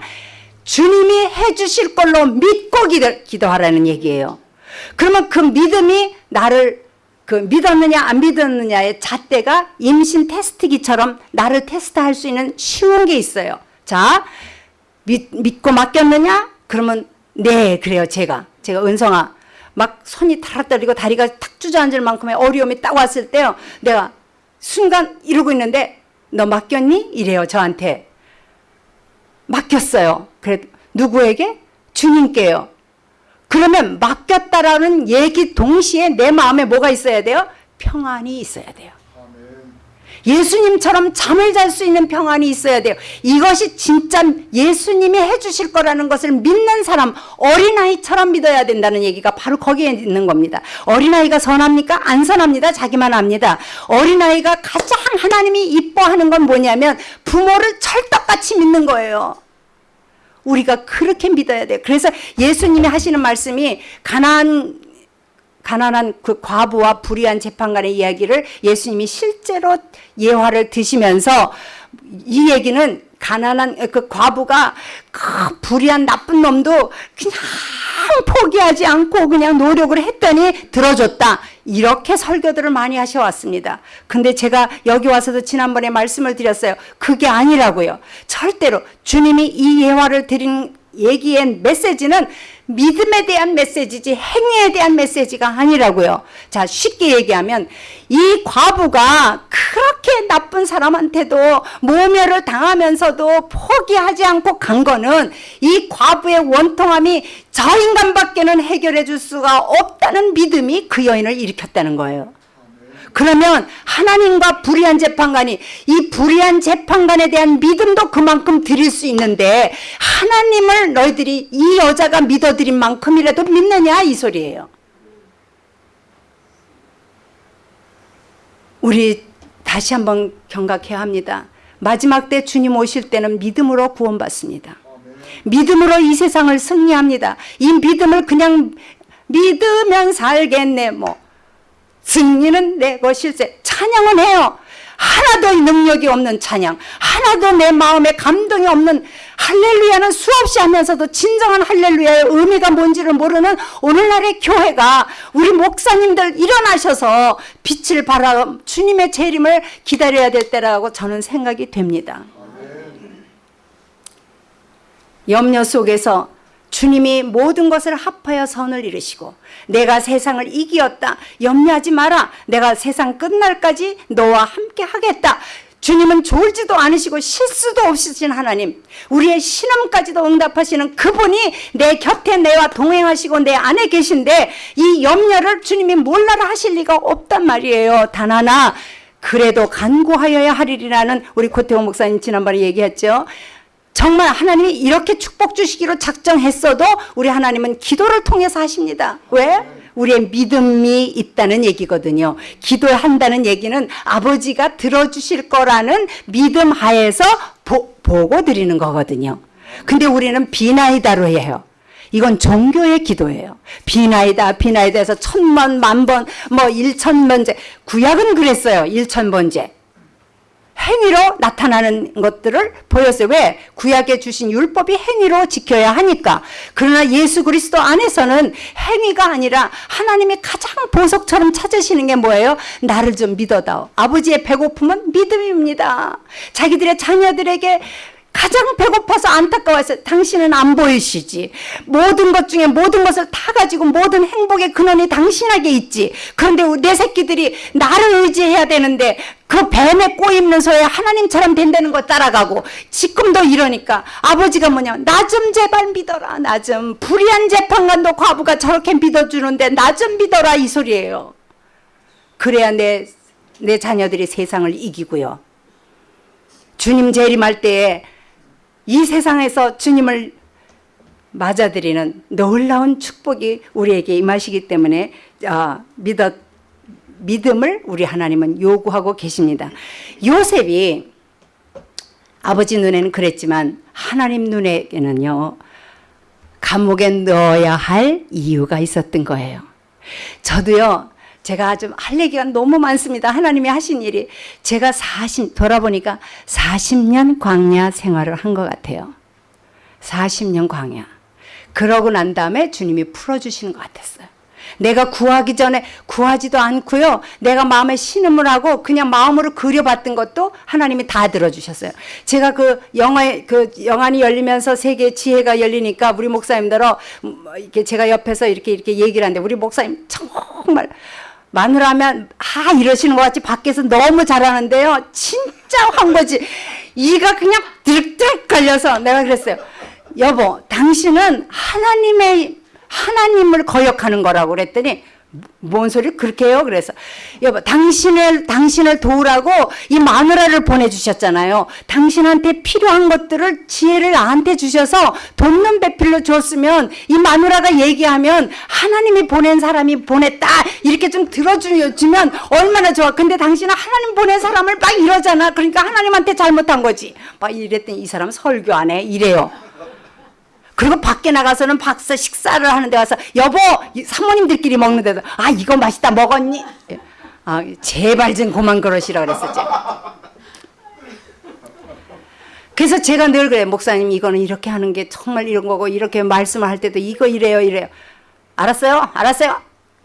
주님이 해주실 걸로 믿고 기도, 기도 하라는 얘기예요. 그러면 그 믿음이 나를 그 믿었느냐 안 믿었느냐의 잣대가 임신 테스트기처럼 나를 테스트할 수 있는 쉬운 게 있어요. 자, 믿, 믿고 맡겼느냐? 그러면 네 그래요 제가 제가 은성아 막 손이 타락 떨리고 다리가 탁 주저앉을 만큼의 어려움이 딱 왔을 때요 내가 순간 이러고 있는데 너 맡겼니? 이래요 저한테 맡겼어요 그래 누구에게? 주님께요 그러면 맡겼다라는 얘기 동시에 내 마음에 뭐가 있어야 돼요? 평안이 있어야 돼요 예수님처럼 잠을 잘 수 있는 평안이 있어야 돼요. 이것이 진짜 예수님이 해주실 거라는 것을 믿는 사람, 어린아이처럼 믿어야 된다는 얘기가 바로 거기에 있는 겁니다. 어린아이가 선합니까? 안 선합니다. 자기만 압니다. 어린아이가 가장 하나님이 이뻐하는 건 뭐냐면 부모를 철떡같이 믿는 거예요. 우리가 그렇게 믿어야 돼요. 그래서 예수님이 하시는 말씀이 가난 가난한 그 과부와 불의한 재판관의 이야기를 예수님이 실제로 예화를 드시면서 이 얘기는 가난한 그 과부가 그 불의한 나쁜 놈도 그냥 포기하지 않고 그냥 노력을 했더니 들어줬다. 이렇게 설교들을 많이 하셔왔습니다. 근데 제가 여기 와서도 지난번에 말씀을 드렸어요. 그게 아니라고요. 절대로 주님이 이 예화를 드린 얘기의 메시지는 믿음에 대한 메시지지 행위에 대한 메시지가 아니라고요. 자 쉽게 얘기하면 이 과부가 그렇게 나쁜 사람한테도 모멸을 당하면서도 포기하지 않고 간 거는 이 과부의 원통함이 저 인간밖에는 해결해 줄 수가 없다는 믿음이 그 여인을 일으켰다는 거예요. 그러면 하나님과 불의한 재판관이 이 불의한 재판관에 대한 믿음도 그만큼 드릴 수 있는데 하나님을 너희들이 이 여자가 믿어드린 만큼이라도 믿느냐 이 소리예요. 우리 다시 한번 경각해야 합니다. 마지막 때 주님 오실 때는 믿음으로 구원받습니다. 믿음으로 이 세상을 승리합니다. 이 믿음을 그냥 믿으면 살겠네 뭐 승리는 내 것일세. 찬양은 해요. 하나도 능력이 없는 찬양, 하나도 내 마음에 감동이 없는 할렐루야는 수없이 하면서도 진정한 할렐루야의 의미가 뭔지를 모르는 오늘날의 교회가 우리 목사님들 일어나셔서 빛을 발하 주님의 재림을 기다려야 될 때라고 저는 생각이 됩니다. 염려 속에서 주님이 모든 것을 합하여 선을 이루시고 내가 세상을 이기었다. 염려하지 마라. 내가 세상 끝날까지 너와 함께 하겠다. 주님은 졸지도 않으시고 실수도 없으신 하나님 우리의 신음까지도 응답하시는 그분이 내 곁에 내와 동행하시고 내 안에 계신데 이 염려를 주님이 몰라라 하실 리가 없단 말이에요. 단 하나 그래도 간구하여야 하리라는 우리 고태호 목사님 지난번에 얘기했죠 정말 하나님이 이렇게 축복 주시기로 작정했어도 우리 하나님은 기도를 통해서 하십니다. 왜? 우리의 믿음이 있다는 얘기거든요. 기도한다는 얘기는 아버지가 들어주실 거라는 믿음 하에서 보, 보고 드리는 거거든요. 근데 우리는 비나이다로 해요. 이건 종교의 기도예요. 비나이다, 비나이다 해서 천번, 만번, 뭐 일천번째. 구약은 그랬어요. 일천번째. 행위로 나타나는 것들을 보였어요. 왜? 구약에 주신 율법이 행위로 지켜야 하니까. 그러나 예수 그리스도 안에서는 행위가 아니라 하나님이 가장 보석처럼 찾으시는 게 뭐예요? 나를 좀 믿어다오. 아버지의 배고픔은 믿음입니다. 자기들의 자녀들에게 가장 배고파서 안타까워서 당신은 안 보이시지. 모든 것 중에 모든 것을 다 가지고 모든 행복의 근원이 당신에게 있지. 그런데 내 새끼들이 나를 의지해야 되는데 그 뱀에 꼬입는 소에 하나님처럼 된다는 거 따라가고 지금도 이러니까 아버지가 뭐냐 나 좀 제발 믿어라 나 좀 불의한 재판관도 과부가 저렇게 믿어주는데 나 좀 믿어라 이 소리예요. 그래야 내, 내 자녀들이 세상을 이기고요. 주님 재림할 때에 이 세상에서 주님을 맞아들이는 놀라운 축복이 우리에게 임하시기 때문에 어, 믿어, 믿음을 우리 하나님은 요구하고 계십니다. 요셉이 아버지 눈에는 그랬지만 하나님 눈에게는요 감옥에 넣어야 할 이유가 있었던 거예요. 저도요 제가 좀 할 얘기가 너무 많습니다. 하나님이 하신 일이 제가 40 돌아보니까 40년 광야 생활을 한 것 같아요. 40년 광야. 그러고 난 다음에 주님이 풀어주시는 것 같았어요. 내가 구하기 전에 구하지도 않고요. 내가 마음에 신음을 하고 그냥 마음으로 그려봤던 것도 하나님이 다 들어주셨어요. 제가 그 영화 그 영안이 열리면서 세계 지혜가 열리니까 우리 목사님들어 이렇게 제가 옆에서 이렇게 이렇게 얘기를 하는데 우리 목사님 정말 마누라면 아 이러시는 것 같이 밖에서 너무 잘하는데요. 진짜 한 거지. 이가 그냥 들들 걸려서 내가 그랬어요. 여보, 당신은 하나님의 하나님을 거역하는 거라고 그랬더니 뭔 소리 그렇게 해요? 그래서 여보 당신을 당신을 도우라고 이 마누라를 보내주셨잖아요. 당신한테 필요한 것들을 지혜를 나한테 주셔서 돕는 배필로 줬으면 이 마누라가 얘기하면 하나님이 보낸 사람이 보냈다 이렇게 좀 들어주면 얼마나 좋아. 근데 당신은 하나님 보낸 사람을 막 이러잖아. 그러니까 하나님한테 잘못한 거지. 막 이랬더니 이 사람 설교 안 해. 이래요. 그리고 밖에 나가서는 박사 식사를 하는데 와서 여보 사모님들끼리 먹는 데도 아 이거 맛있다 먹었니? 아 제발 좀 그만 그러시라 그랬었죠. 그래서 제가 늘 그래 목사님 이거는 이렇게 하는 게 정말 이런 거고 이렇게 말씀을 할 때도 이거 이래요 이래요. 알았어요 알았어요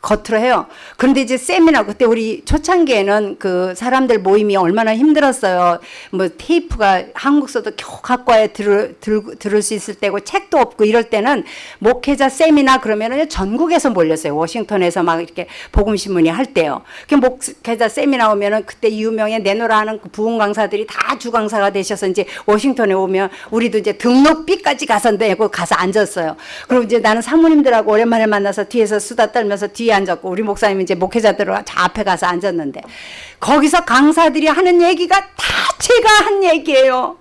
겉으로 해요. 그런데 이제 세미나 그때 우리 초창기에는 그 사람들 모임이 얼마나 힘들었어요. 뭐 테이프가 한국서도 겨우 갖고 와야 들을, 들, 들을 수 있을 때고 책도 없고 이럴 때는 목회자 세미나 그러면은 전국에서 몰렸어요. 워싱턴에서 막 이렇게 복음신문이 할 때요. 그 목회자 세미나 오면은 그때 유명해 내노라 하는 그 부흥 강사들이 다 주강사가 되셔서 이제 워싱턴에 오면 우리도 이제 등록비까지 가서 내고 가서 앉았어요. 그리고 이제 나는 사모님들하고 오랜만에 만나서 뒤에서 수다 떨면서 뒤에 앉았고 우리 목사님 이제 목회자들 저 앞에 가서 앉았는데 거기서 강사들이 하는 얘기가 다 제가 한 얘기예요.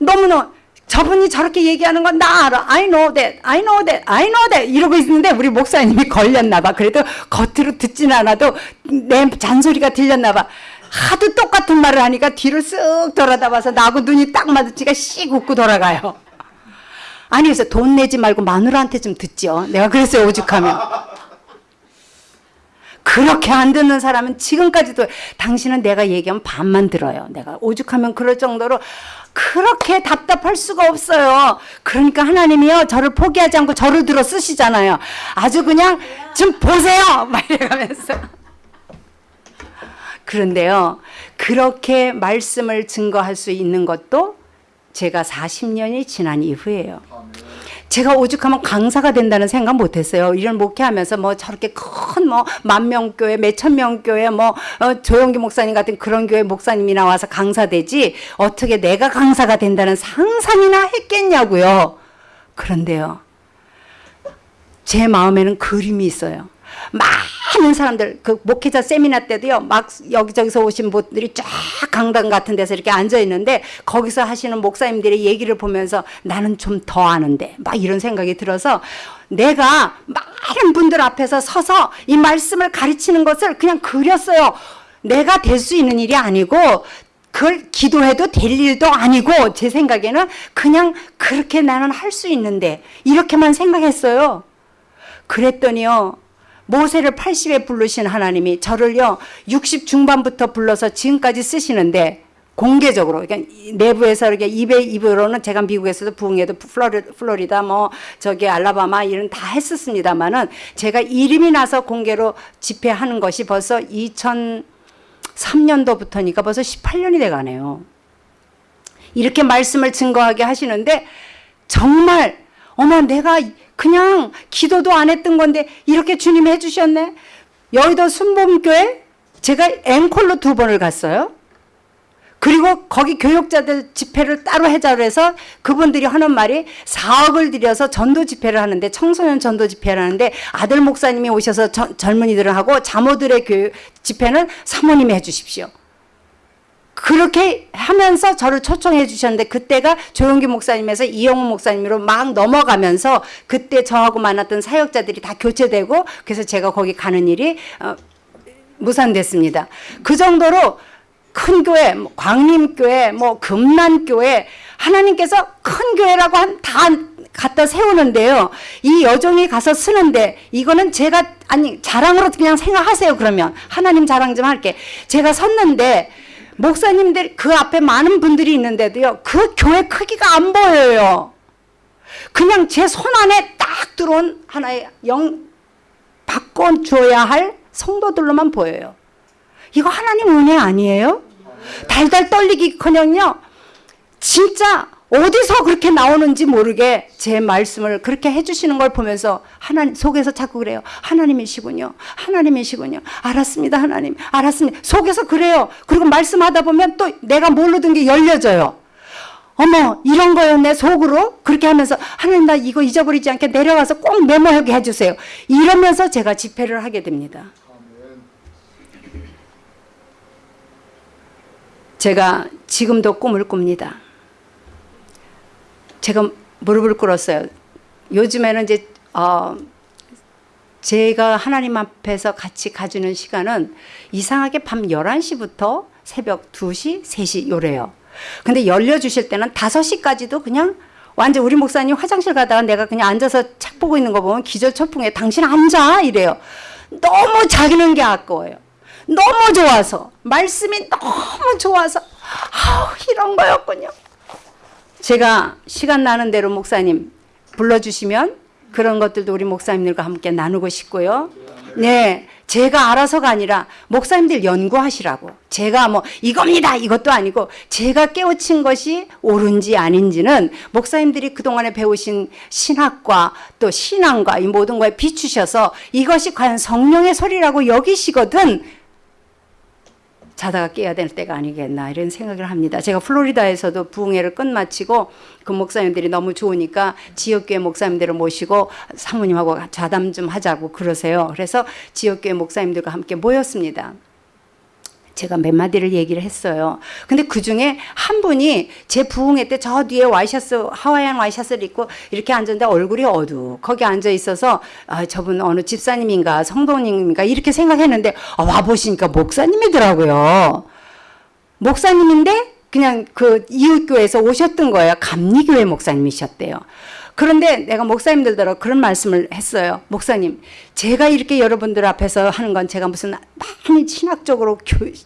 너무너 저분이 저렇게 얘기하는 건 나 알아. I know that. I know that. I know that. 이러고 있는데 우리 목사님이 걸렸나 봐. 그래도 겉으로 듣진 않아도 내 잔소리가 들렸나 봐. 하도 똑같은 말을 하니까 뒤를 쓱 돌아다 봐서 나하고 눈이 딱 마주치가 씩 웃고 돌아가요. 아니 그래서 돈 내지 말고 마누라한테 좀 듣죠. 내가 그랬어요 오죽하면. 그렇게 안 듣는 사람은 지금까지도 당신은 내가 얘기하면 반만 들어요. 내가 오죽하면 그럴 정도로 그렇게 답답할 수가 없어요. 그러니까 하나님이요 저를 포기하지 않고 저를 들어 쓰시잖아요. 아주 그냥 좀 보세요. 막 이래가면서. 그런데요 그렇게 말씀을 증거할 수 있는 것도 제가 40년이 지난 이후에요. 제가 오죽하면 강사가 된다는 생각 못했어요. 이런 목회하면서 뭐 저렇게 큰 뭐 만명 교회, 몇천 명 교회, 뭐 어, 조영기 목사님 같은 그런 교회 목사님이 나와서 강사 되지 어떻게 내가 강사가 된다는 상상이나 했겠냐고요. 그런데요, 제 마음에는 그림이 있어요. 많은 사람들 그 목회자 세미나 때도요 막 여기저기서 오신 분들이 쫙 강당 같은 데서 이렇게 앉아 있는데 거기서 하시는 목사님들의 얘기를 보면서 나는 좀 더 아는데 막 이런 생각이 들어서 내가 많은 분들 앞에서 서서 이 말씀을 가르치는 것을 그냥 그렸어요. 내가 될 수 있는 일이 아니고 그걸 기도해도 될 일도 아니고 제 생각에는 그냥 그렇게 나는 할 수 있는데 이렇게만 생각했어요. 그랬더니요 모세를 80에 부르신 하나님이 저를요 60 중반부터 불러서 지금까지 쓰시는데 공개적으로 그러니까 이 내부에서 이렇게 입에 입으로는 제가 미국에서도 부흥회도 플로리, 플로리다 뭐 저기 알라바마 이런 다 했었습니다만은 제가 이름이 나서 공개로 집회하는 것이 벌써 2003년도부터니까 벌써 18년이 돼 가네요. 이렇게 말씀을 증거하게 하시는데 정말 어머 내가 그냥 기도도 안 했던 건데 이렇게 주님이 해주셨네. 여의도 순복음교회 제가 앵콜로 두 번을 갔어요. 그리고 거기 교육자들 집회를 따로 해자로 해서 그분들이 하는 말이 4억을 들여서 전도 집회를 하는데 청소년 전도 집회를 하는데 아들 목사님이 오셔서 저, 젊은이들을 하고 자모들의 교육 집회는 사모님이 해주십시오. 그렇게 하면서 저를 초청해 주셨는데 그때가 조용기 목사님에서 이영호 목사님으로 막 넘어가면서 그때 저하고 만났던 사역자들이 다 교체되고 그래서 제가 거기 가는 일이 어, 무산됐습니다. 그 정도로 큰 교회, 뭐 광림교회, 뭐 금난교회 하나님께서 큰 교회라고 한 다 갖다 세우는데요. 이 여종이 가서 쓰는데 이거는 제가 아니 자랑으로 그냥 생각하세요. 그러면 하나님 자랑 좀 할게. 제가 섰는데 목사님들 그 앞에 많은 분들이 있는데도요. 그 교회 크기가 안 보여요. 그냥 제 손 안에 딱 들어온 하나의 영 바꿔줘야 할 성도들로만 보여요. 이거 하나님 은혜 아니에요? 달달 떨리기커녕요. 진짜 어디서 그렇게 나오는지 모르게 제 말씀을 그렇게 해주시는 걸 보면서 하나님 속에서 자꾸 그래요. 하나님이시군요. 하나님이시군요. 알았습니다. 하나님. 알았습니다. 속에서 그래요. 그리고 말씀하다 보면 또 내가 모르던 게 열려져요. 어머 이런 거였네 속으로 그렇게 하면서 하나님 나 이거 잊어버리지 않게 내려가서 꼭 메모하게 해주세요. 이러면서 제가 집회를 하게 됩니다. 제가 지금도 꿈을 꿉니다. 제가 무릎을 꿇었어요. 요즘에는 이제 어 제가 하나님 앞에서 같이 가지는 시간은 이상하게 밤 11시부터 새벽 2시, 3시 요래요. 근데 열려 주실 때는 5시까지도 그냥 완전 우리 목사님 화장실 가다가 내가 그냥 앉아서 책 보고 있는 거 보면 기절초풍에 당신 앉아 이래요. 너무 자기는 게 아까워요. 너무 좋아서 말씀이 너무 좋아서 아우 이런 거였군요. 제가 시간 나는 대로 목사님 불러주시면 그런 것들도 우리 목사님들과 함께 나누고 싶고요. 네, 제가 알아서가 아니라 목사님들 연구하시라고. 제가 뭐 이겁니다 이것도 아니고 제가 깨우친 것이 옳은지 아닌지는 목사님들이 그동안에 배우신 신학과 또 신앙과 이 모든 거에 비추셔서 이것이 과연 성령의 소리라고 여기시거든 자다가 깨야 될 때가 아니겠나 이런 생각을 합니다. 제가 플로리다에서도 부흥회를 끝마치고 그 목사님들이 너무 좋으니까 지역교회 목사님들을 모시고 사모님하고 좌담 좀 하자고 그러세요. 그래서 지역교회 목사님들과 함께 모였습니다. 제가 몇 마디를 얘기를 했어요. 근데 그 중에 한 분이 제 부흥회 때 저 뒤에 와이셔츠, 하와이안 와이셔츠를 입고 이렇게 앉았는데 얼굴이 어두. 거기 앉아 있어서 아, 저분 어느 집사님인가 성도님인가 이렇게 생각했는데 아, 와 보시니까 목사님이더라고요. 목사님인데 그냥 그 이웃교회에서 오셨던 거예요. 감리교회 목사님이셨대요. 그런데 내가 목사님들더러 그런 말씀을 했어요. 목사님, 제가 이렇게 여러분들 앞에서 하는 건 제가 무슨 많이 신학적으로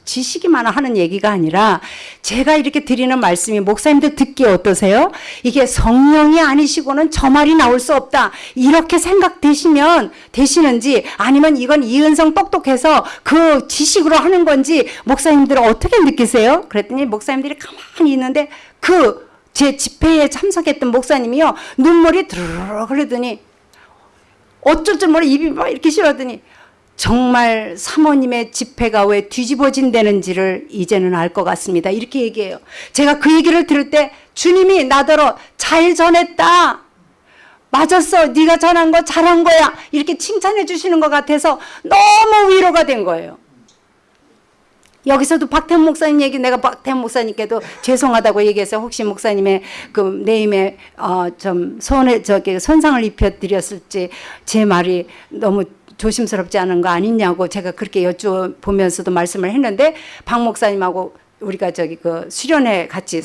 지식이 많아 하는 얘기가 아니라 제가 이렇게 드리는 말씀이 목사님들 듣기 어떠세요? 이게 성령이 아니시고는 저 말이 나올 수 없다. 이렇게 생각되시면 되시는지 아니면 이건 이은성 똑똑해서 그 지식으로 하는 건지 목사님들은 어떻게 느끼세요? 그랬더니 목사님들이 가만히 있는데 그 제 집회에 참석했던 목사님이요. 눈물이 드르르 흐르더니 어쩔 줄 몰라 입이 막 이렇게 실어더니 정말 사모님의 집회가 왜 뒤집어진다는지를 이제는 알 것 같습니다. 이렇게 얘기해요. 제가 그 얘기를 들을 때 주님이 나더러 잘 전했다. 맞았어. 네가 전한 거 잘한 거야. 이렇게 칭찬해 주시는 것 같아서 너무 위로가 된 거예요. 여기서도 박태훈 목사님 얘기 내가 박태훈 목사님께도 죄송하다고 얘기해서 혹시 목사님의 그 네임에 어좀 손에 저기 손상을 입혀 드렸을지 제 말이 너무 조심스럽지 않은 거 아니냐고 제가 그렇게 여쭤보면서도 말씀을 했는데 박 목사님하고 우리가 저기 그 수련회 같이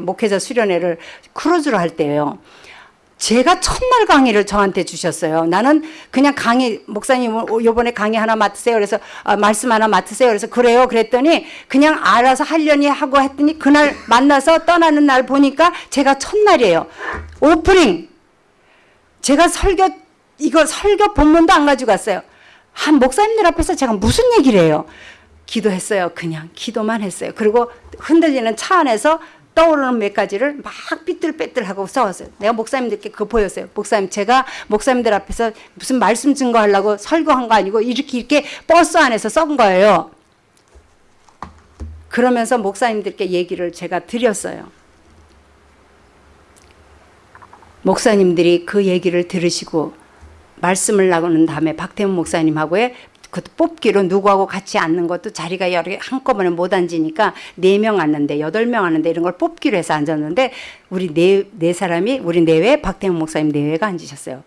목회자 수련회를 크루즈로 할 때예요. 제가 첫날 강의를 저한테 주셨어요. 나는 그냥 강의 목사님 요번에 강의 하나 맡으세요. 그래서 아, 말씀 하나 맡으세요. 그래서 그래요. 그랬더니 그냥 알아서 하려니 하고 했더니 그날 만나서 떠나는 날 보니까 제가 첫날이에요. 오프닝 제가 설교 이거 설교 본문도 안 가지고 갔어요. 한 목사님들 앞에서 제가 무슨 얘기를 해요? 기도했어요. 그냥 기도만 했어요. 그리고 흔들리는 차 안에서 떠오르는 몇 가지를 막 삐뚤빼뚤하고 써왔어요. 내가 목사님들께 그거 보였어요. 목사님 제가 목사님들 앞에서 무슨 말씀 증거하려고 설교한 거 아니고 이렇게 이렇게 버스 안에서 썬 거예요. 그러면서 목사님들께 얘기를 제가 드렸어요. 목사님들이 그 얘기를 들으시고 말씀을 나누는 다음에 박태훈 목사님하고의 그 뽑기로 누구하고 같이 앉는 것도 자리가 여러 개 한꺼번에 못 앉으니까 네 명 앉는데 여덟 명 앉는데 이런 걸 뽑기로 해서 앉았는데 우리 네, 네 사람이 우리 내외 박태훈 목사님 내외가 앉으셨어요.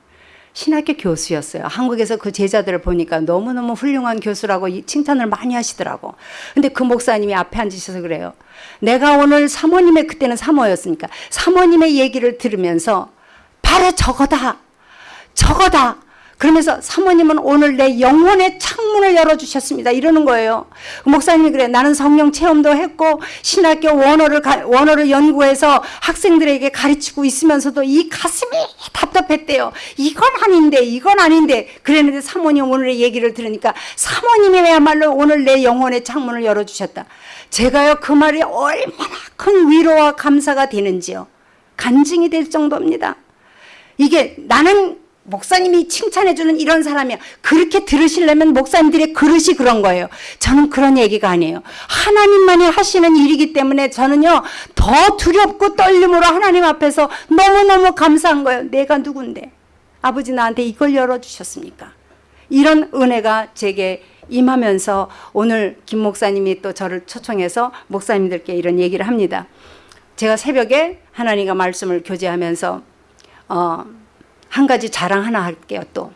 신학교 교수였어요. 한국에서 그 제자들을 보니까 너무너무 훌륭한 교수라고 이 칭찬을 많이 하시더라고. 근데 그 목사님이 앞에 앉으셔서 그래요. 내가 오늘 사모님의 그때는 사모였으니까 사모님의 얘기를 들으면서 바로 저거다. 저거다. 그러면서 사모님은 오늘 내 영혼의 창문을 열어주셨습니다. 이러는 거예요. 목사님이 그래. 나는 성령 체험도 했고 신학교 원어를 가, 원어를 연구해서 학생들에게 가르치고 있으면서도 이 가슴이 답답했대요. 이건 아닌데 이건 아닌데 그랬는데 사모님 오늘의 얘기를 들으니까 사모님이야말로 오늘 내 영혼의 창문을 열어주셨다. 제가요 그 말이 얼마나 큰 위로와 감사가 되는지요. 간증이 될 정도입니다. 이게 나는 목사님이 칭찬해주는 이런 사람이야. 그렇게 들으시려면 목사님들의 그릇이 그런 거예요. 저는 그런 얘기가 아니에요. 하나님만이 하시는 일이기 때문에 저는요, 더 두렵고 떨림으로 하나님 앞에서 너무너무 감사한 거예요. 내가 누군데? 아버지 나한테 이걸 열어주셨습니까? 이런 은혜가 제게 임하면서 오늘 김 목사님이 또 저를 초청해서 목사님들께 이런 얘기를 합니다. 제가 새벽에 하나님과 말씀을 교제하면서 어, 한 가지 자랑 하나 할게요, 또.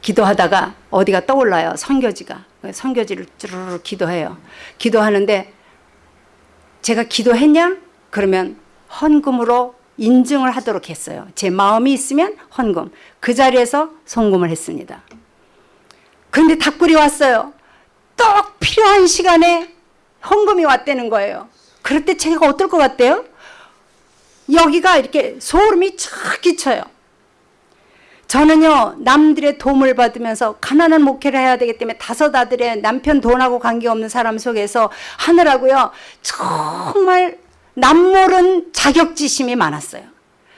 기도하다가 어디가 떠올라요, 선교지가. 선교지를 쭈르르 기도해요. 기도하는데 제가 기도했냐? 그러면 헌금으로 인증을 하도록 했어요. 제 마음이 있으면 헌금. 그 자리에서 송금을 했습니다. 그런데 답글이 왔어요. 딱 필요한 시간에 헌금이 왔다는 거예요. 그럴 때 제가 어떨 것 같대요? 여기가 이렇게 소름이 쫙 끼쳐요. 저는요 남들의 도움을 받으면서 가난한 목회를 해야 되기 때문에 다섯 아들의 남편 돈하고 관계없는 사람 속에서 하느라고요 정말 남모른 자격지심이 많았어요.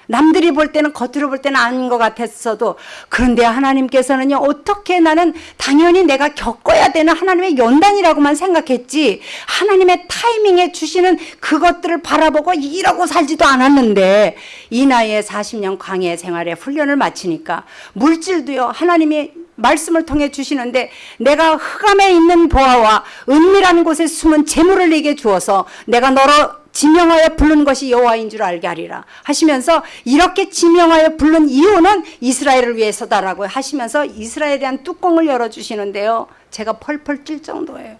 남들이 볼 때는 겉으로 볼 때는 아닌 것 같았어도 그런데 하나님께서는요 어떻게 나는 당연히 내가 겪어야 되는 하나님의 연단이라고만 생각했지 하나님의 타이밍에 주시는 그것들을 바라보고 이러고 살지도 않았는데 이 나이에 40년 광야 생활에 훈련을 마치니까 물질도요 하나님이 말씀을 통해 주시는데 내가 흑암에 있는 보아와 은밀한 곳에 숨은 재물을 내게 주어서 내가 너로 지명하여 부른 것이 여호와인 줄 알게 하리라 하시면서 이렇게 지명하여 부른 이유는 이스라엘을 위해서다라고 하시면서 이스라엘에 대한 뚜껑을 열어주시는데요. 제가 펄펄 뛸 정도예요.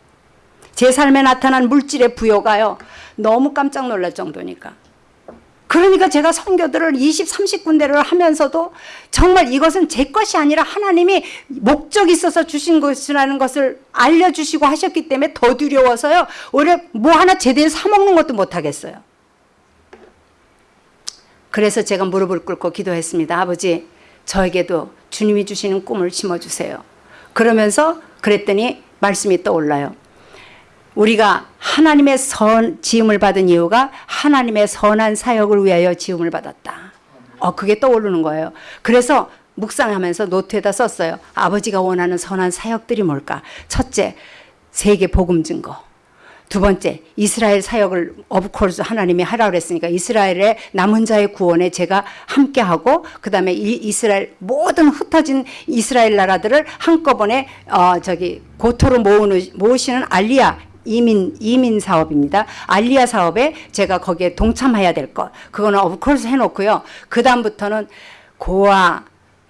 제 삶에 나타난 물질의 부여가요. 너무 깜짝 놀랄 정도니까. 그러니까 제가 선교들을 20, 30군데를 하면서도 정말 이것은 제 것이 아니라 하나님이 목적이 있어서 주신 것이라는 것을 알려주시고 하셨기 때문에 더 두려워서요. 오히려 뭐 하나 제대로 사먹는 것도 못하겠어요. 그래서 제가 무릎을 꿇고 기도했습니다. 아버지, 저에게도 주님이 주시는 꿈을 심어주세요. 그러면서 그랬더니 말씀이 떠올라요. 우리가 하나님의 선 지음을 받은 이유가 하나님의 선한 사역을 위하여 지음을 받았다. 어 그게 떠오르는 거예요. 그래서 묵상하면서 노트에다 썼어요. 아버지가 원하는 선한 사역들이 뭘까? 첫째, 세계 복음 증거. 두 번째, 이스라엘 사역을 of course 하나님이 하라 그랬으니까 이스라엘의 남은 자의 구원에 제가 함께하고 그다음에 이 이스라엘 모든 흩어진 이스라엘 나라들을 한꺼번에 어 저기 고토로 모으는 모으시는 알리야 이민 이민 사업입니다. 알리아 사업에 제가 거기에 동참해야 될 것. 그거는 of course 해놓고요. 그 다음부터는 고아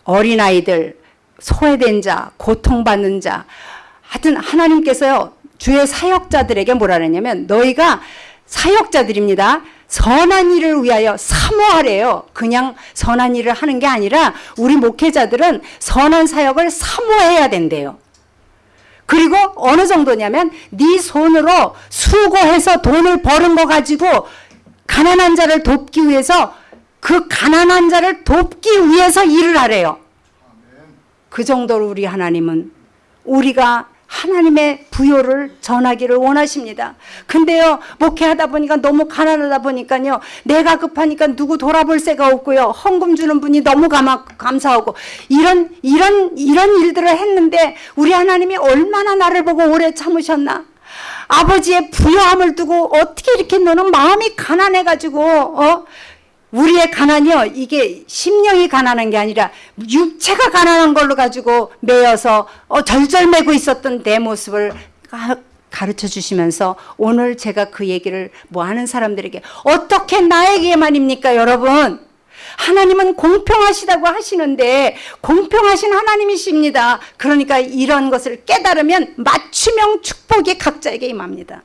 어린아이들 소외된 자 고통받는 자 하여튼 하나님께서요 주의 사역자들에게 뭐라 그랬냐면 너희가 사역자들입니다. 선한 일을 위하여 사모하래요. 그냥 선한 일을 하는 게 아니라 우리 목회자들은 선한 사역을 사모해야 된대요. 그리고 어느 정도냐면 네 손으로 수고해서 돈을 버는 거 가지고 가난한 자를 돕기 위해서 그 가난한 자를 돕기 위해서 일을 하래요. 그 정도로 우리 하나님은 우리가 하나님의 부요를 전하기를 원하십니다. 근데요, 목회하다 보니까 너무 가난하다 보니까요, 내가 급하니까 누구 돌아볼 새가 없고요, 헌금 주는 분이 너무 감사, 감사하고, 이런, 이런, 이런 일들을 했는데, 우리 하나님이 얼마나 나를 보고 오래 참으셨나? 아버지의 부요함을 두고 어떻게 이렇게 너는 마음이 가난해가지고, 어? 우리의 가난이요. 이게 심령이 가난한 게 아니라 육체가 가난한 걸로 가지고 매여서 어, 절절매고 있었던 내 모습을 가, 가르쳐 주시면서 오늘 제가 그 얘기를 뭐 하는 사람들에게 어떻게 나에게만입니까 여러분? 하나님은 공평하시다고 하시는데 공평하신 하나님이십니다. 그러니까 이런 것을 깨달으면 맞춤형 축복이 각자에게 임합니다.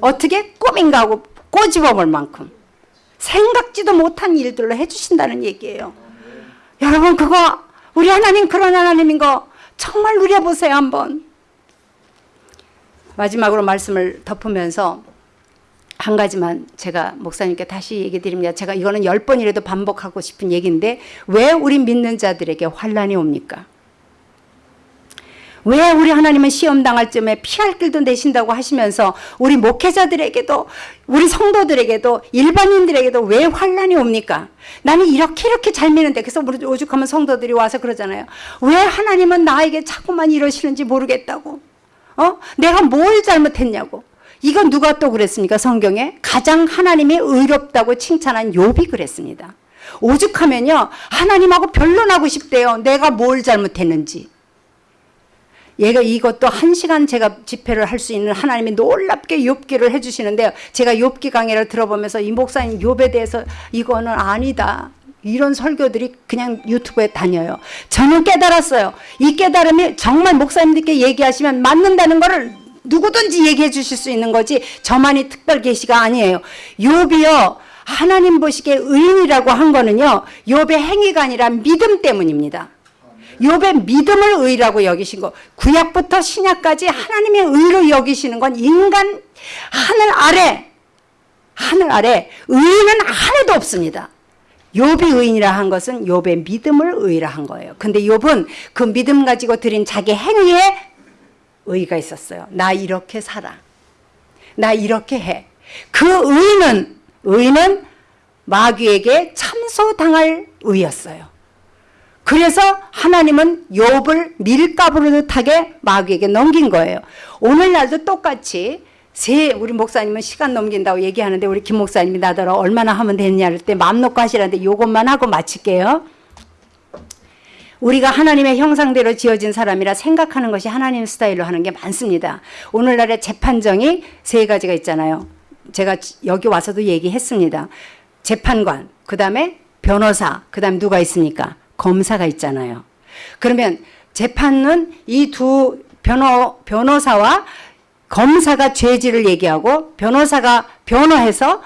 어떻게? 꿈인가 하고 꼬집어 볼 만큼 생각지도 못한 일들로 해주신다는 얘기예요. 여러분 그거 우리 하나님 그런 하나님인 거 정말 누려보세요 한번. 마지막으로 말씀을 덮으면서 한 가지만 제가 목사님께 다시 얘기 드립니다. 제가 이거는 열 번이라도 반복하고 싶은 얘기인데 왜 우리 믿는 자들에게 환란이 옵니까? 왜 우리 하나님은 시험 당할 쯤에 피할 길도 내신다고 하시면서 우리 목회자들에게도 우리 성도들에게도 일반인들에게도 왜 환란이 옵니까? 나는 이렇게 이렇게 잘 미는데 그래서 오죽하면 성도들이 와서 그러잖아요. 왜 하나님은 나에게 자꾸만 이러시는지 모르겠다고. 어? 내가 뭘 잘못했냐고. 이건 누가 또 그랬습니까? 성경에 가장 하나님이 의롭다고 칭찬한 욥이 그랬습니다. 오죽하면요 하나님하고 변론하고 싶대요. 내가 뭘 잘못했는지. 얘가 이것도 한 시간 제가 집회를 할 수 있는 하나님이 놀랍게 욥기를 해주시는데요. 제가 욥기 강의를 들어보면서 이 목사님 욥에 대해서 이거는 아니다. 이런 설교들이 그냥 유튜브에 다녀요. 저는 깨달았어요. 이 깨달음이 정말 목사님들께 얘기하시면 맞는다는 거를 누구든지 얘기해 주실 수 있는 거지 저만이 특별 계시가 아니에요. 욥이요. 하나님 보시기에 의인이라고 한 거는요. 욥의 행위가 아니라 믿음 때문입니다. 욥의 믿음을 의라고 여기신 거 구약부터 신약까지 하나님의 의로 여기시는 건 인간 하늘 아래 하늘 아래 의인은 하나도 없습니다. 욥이 의인이라 한 것은 욥의 믿음을 의라 한 거예요. 근데 욥은 그 믿음 가지고 드린 자기 행위에 의가 있었어요. 나 이렇게 살아. 나 이렇게 해. 그 의는 의는 마귀에게 참소당할 의였어요. 그래서 하나님은 욥을 밀가부르듯하게 마귀에게 넘긴 거예요. 오늘날도 똑같이 세 우리 목사님은 시간 넘긴다고 얘기하는데 우리 김 목사님이 나더러 얼마나 하면 되느냐 할때 마음 놓고 하시라는데 요것만 하고 마칠게요. 우리가 하나님의 형상대로 지어진 사람이라 생각하는 것이 하나님 스타일로 하는 게 많습니다. 오늘날의 재판정이 세 가지가 있잖아요. 제가 여기 와서도 얘기했습니다. 재판관, 그 다음에 변호사, 그 다음 누가 있습니까? 검사가 있잖아요. 그러면 재판은 이 두 변호, 변호사와 검사가 죄질을 얘기하고 변호사가 변호해서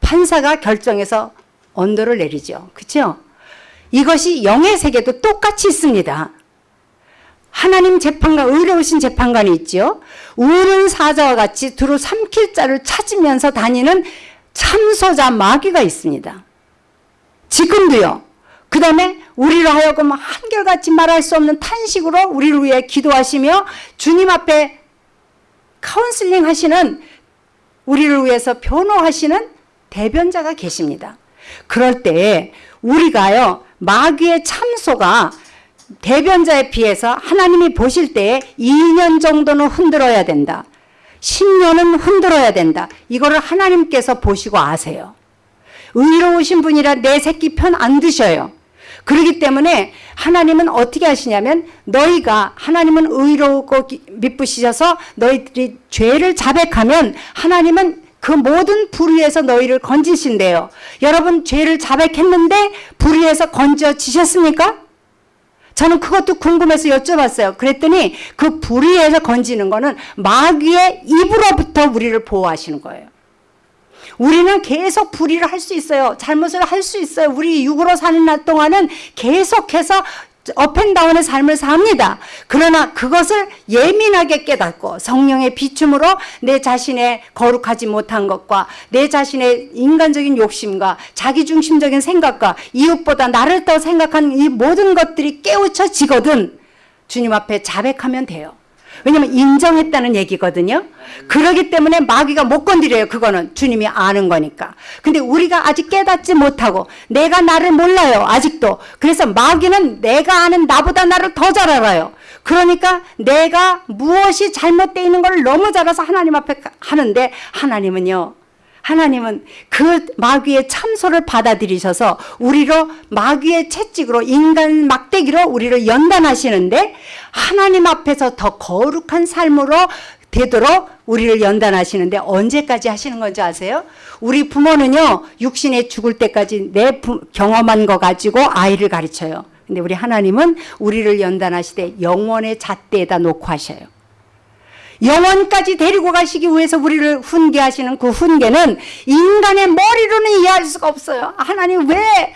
판사가 결정해서 언도를 내리죠. 그렇죠? 이것이 영의 세계도 똑같이 있습니다. 하나님 재판관, 의로우신 재판관이 있죠. 우는 사자와 같이 두루 삼킬 자를 찾으면서 다니는 참소자 마귀가 있습니다. 지금도요. 그 다음에 우리를 하여금 한결같이 말할 수 없는 탄식으로 우리를 위해 기도하시며 주님 앞에 카운슬링 하시는 우리를 위해서 변호하시는 대변자가 계십니다. 그럴 때 우리가요 마귀의 참소가 대변자에 비해서 하나님이 보실 때 2년 정도는 흔들어야 된다. 10년은 흔들어야 된다. 이거를 하나님께서 보시고 아세요. 의로우신 분이라 내 새끼 편 안 드셔요. 그렇기 때문에 하나님은 어떻게 하시냐면 너희가 하나님은 의롭고 미쁘시셔서 너희들이 죄를 자백하면 하나님은 그 모든 불의에서 너희를 건지신대요. 여러분 죄를 자백했는데 불의에서 건져지셨습니까? 저는 그것도 궁금해서 여쭤봤어요. 그랬더니 그 불의에서 건지는 거는 마귀의 입으로부터 우리를 보호하시는 거예요. 우리는 계속 불의를 할 수 있어요. 잘못을 할 수 있어요. 우리 육으로 사는 날 동안은 계속해서 업앤다운의 삶을 삽니다. 그러나 그것을 예민하게 깨닫고 성령의 비춤으로 내 자신의 거룩하지 못한 것과 내 자신의 인간적인 욕심과 자기중심적인 생각과 이웃보다 나를 더 생각한 이 모든 것들이 깨우쳐지거든 주님 앞에 자백하면 돼요. 왜냐면 인정했다는 얘기거든요. 그러기 때문에 마귀가 못 건드려요. 그거는 주님이 아는 거니까. 근데 우리가 아직 깨닫지 못하고 내가 나를 몰라요. 아직도. 그래서 마귀는 내가 아는 나보다 나를 더 잘 알아요. 그러니까 내가 무엇이 잘못되어 있는 걸 너무 잘 알아서 하나님 앞에 하는데 하나님은요. 하나님은 그 마귀의 참소를 받아들이셔서 우리로 마귀의 채찍으로 인간 막대기로 우리를 연단하시는데 하나님 앞에서 더 거룩한 삶으로 되도록 우리를 연단하시는데 언제까지 하시는 건지 아세요? 우리 부모는요 육신에 죽을 때까지 내 부, 경험한 거 가지고 아이를 가르쳐요. 근데 우리 하나님은 우리를 연단하시되 영원의 잣대에다 놓고 하셔요. 영원까지 데리고 가시기 위해서 우리를 훈계하시는 그 훈계는 인간의 머리로는 이해할 수가 없어요. 하나님 왜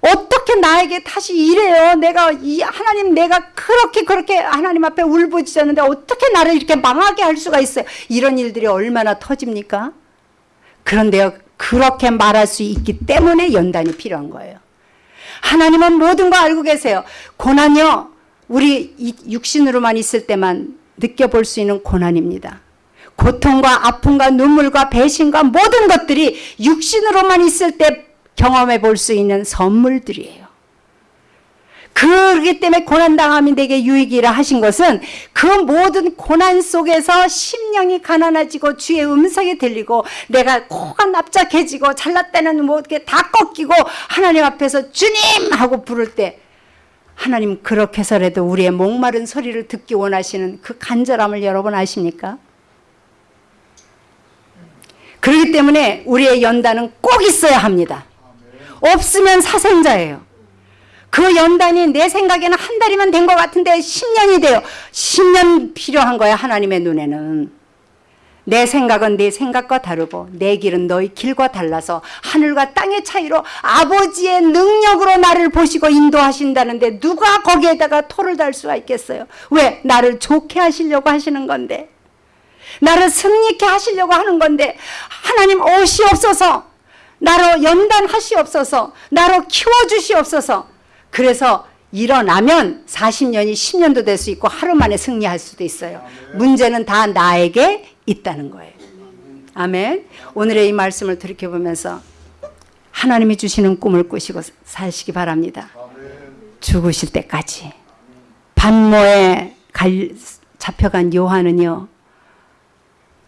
어떻게 나에게 다시 이래요? 내가 이 하나님 내가 그렇게 그렇게 하나님 앞에 울부짖었는데 어떻게 나를 이렇게 망하게 할 수가 있어요? 이런 일들이 얼마나 터집니까? 그런데요. 그렇게 말할 수 있기 때문에 연단이 필요한 거예요. 하나님은 모든 거 알고 계세요. 고난요. 우리 육신으로만 있을 때만 느껴볼 수 있는 고난입니다. 고통과 아픔과 눈물과 배신과 모든 것들이 육신으로만 있을 때 경험해 볼 수 있는 선물들이에요. 그렇기 때문에 고난당함이 내게 유익이라 하신 것은 그 모든 고난 속에서 심령이 가난해지고 주의 음성이 들리고 내가 코가 납작해지고 잘났다는 게다 꺾이고 하나님 앞에서 주님 하고 부를 때 하나님 그렇게 해서라도 우리의 목마른 소리를 듣기 원하시는 그 간절함을 여러분 아십니까? 그렇기 때문에 우리의 연단은 꼭 있어야 합니다. 없으면 사생자예요. 그 연단이 내 생각에는 한 달이면 된 것 같은데 10년이 돼요. 10년 필요한 거야 하나님의 눈에는. 내 생각은 내 생각과 다르고 내 길은 너희 길과 달라서 하늘과 땅의 차이로 아버지의 능력으로 나를 보시고 인도하신다는데 누가 거기에다가 토를 달 수가 있겠어요. 왜? 나를 좋게 하시려고 하시는 건데 나를 승리케 하시려고 하는 건데 하나님 오시옵소서 나로 연단하시옵소서 나로 키워주시옵소서 그래서 일어나면 40년이 10년도 될 수 있고 하루 만에 승리할 수도 있어요. 문제는 다 나에게 있다는 거예요. 아멘. 오늘의 이 말씀을 돌이켜보면서 하나님이 주시는 꿈을 꾸시고 사시기 바랍니다. 죽으실 때까지. 반모에 갈, 잡혀간 요한은요.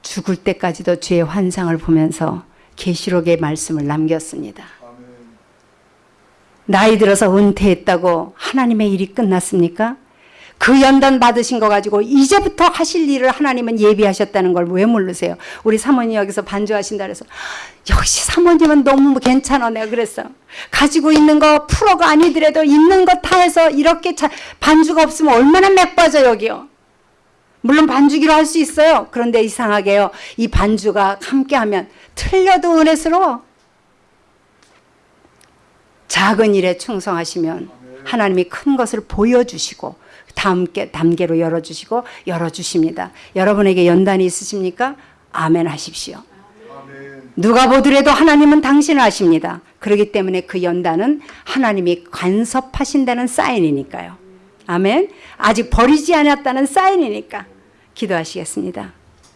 죽을 때까지도 주의 환상을 보면서 계시록의 말씀을 남겼습니다. 나이 들어서 은퇴했다고 하나님의 일이 끝났습니까? 그 연단 받으신 거 가지고 이제부터 하실 일을 하나님은 예비하셨다는 걸 왜 모르세요? 우리 사모님 여기서 반주하신다 그래서 역시 사모님은 너무 괜찮아 내가 그랬어. 가지고 있는 거 프로가 아니더라도 있는 거 다 해서 이렇게 반주가 없으면 얼마나 맥 빠져 여기요. 물론 반주기로 할 수 있어요. 그런데 이상하게요. 이 반주가 함께하면 틀려도 은혜스러워. 작은 일에 충성하시면 하나님이 큰 것을 보여주시고 다음 단계로 열어주시고 열어주십니다. 여러분에게 연단이 있으십니까? 아멘 하십시오. 누가 보더라도 하나님은 당신을 아십니다. 그렇기 때문에 그 연단은 하나님이 간섭하신다는 사인이니까요. 아멘. 아직 버리지 않았다는 사인이니까 기도하시겠습니다.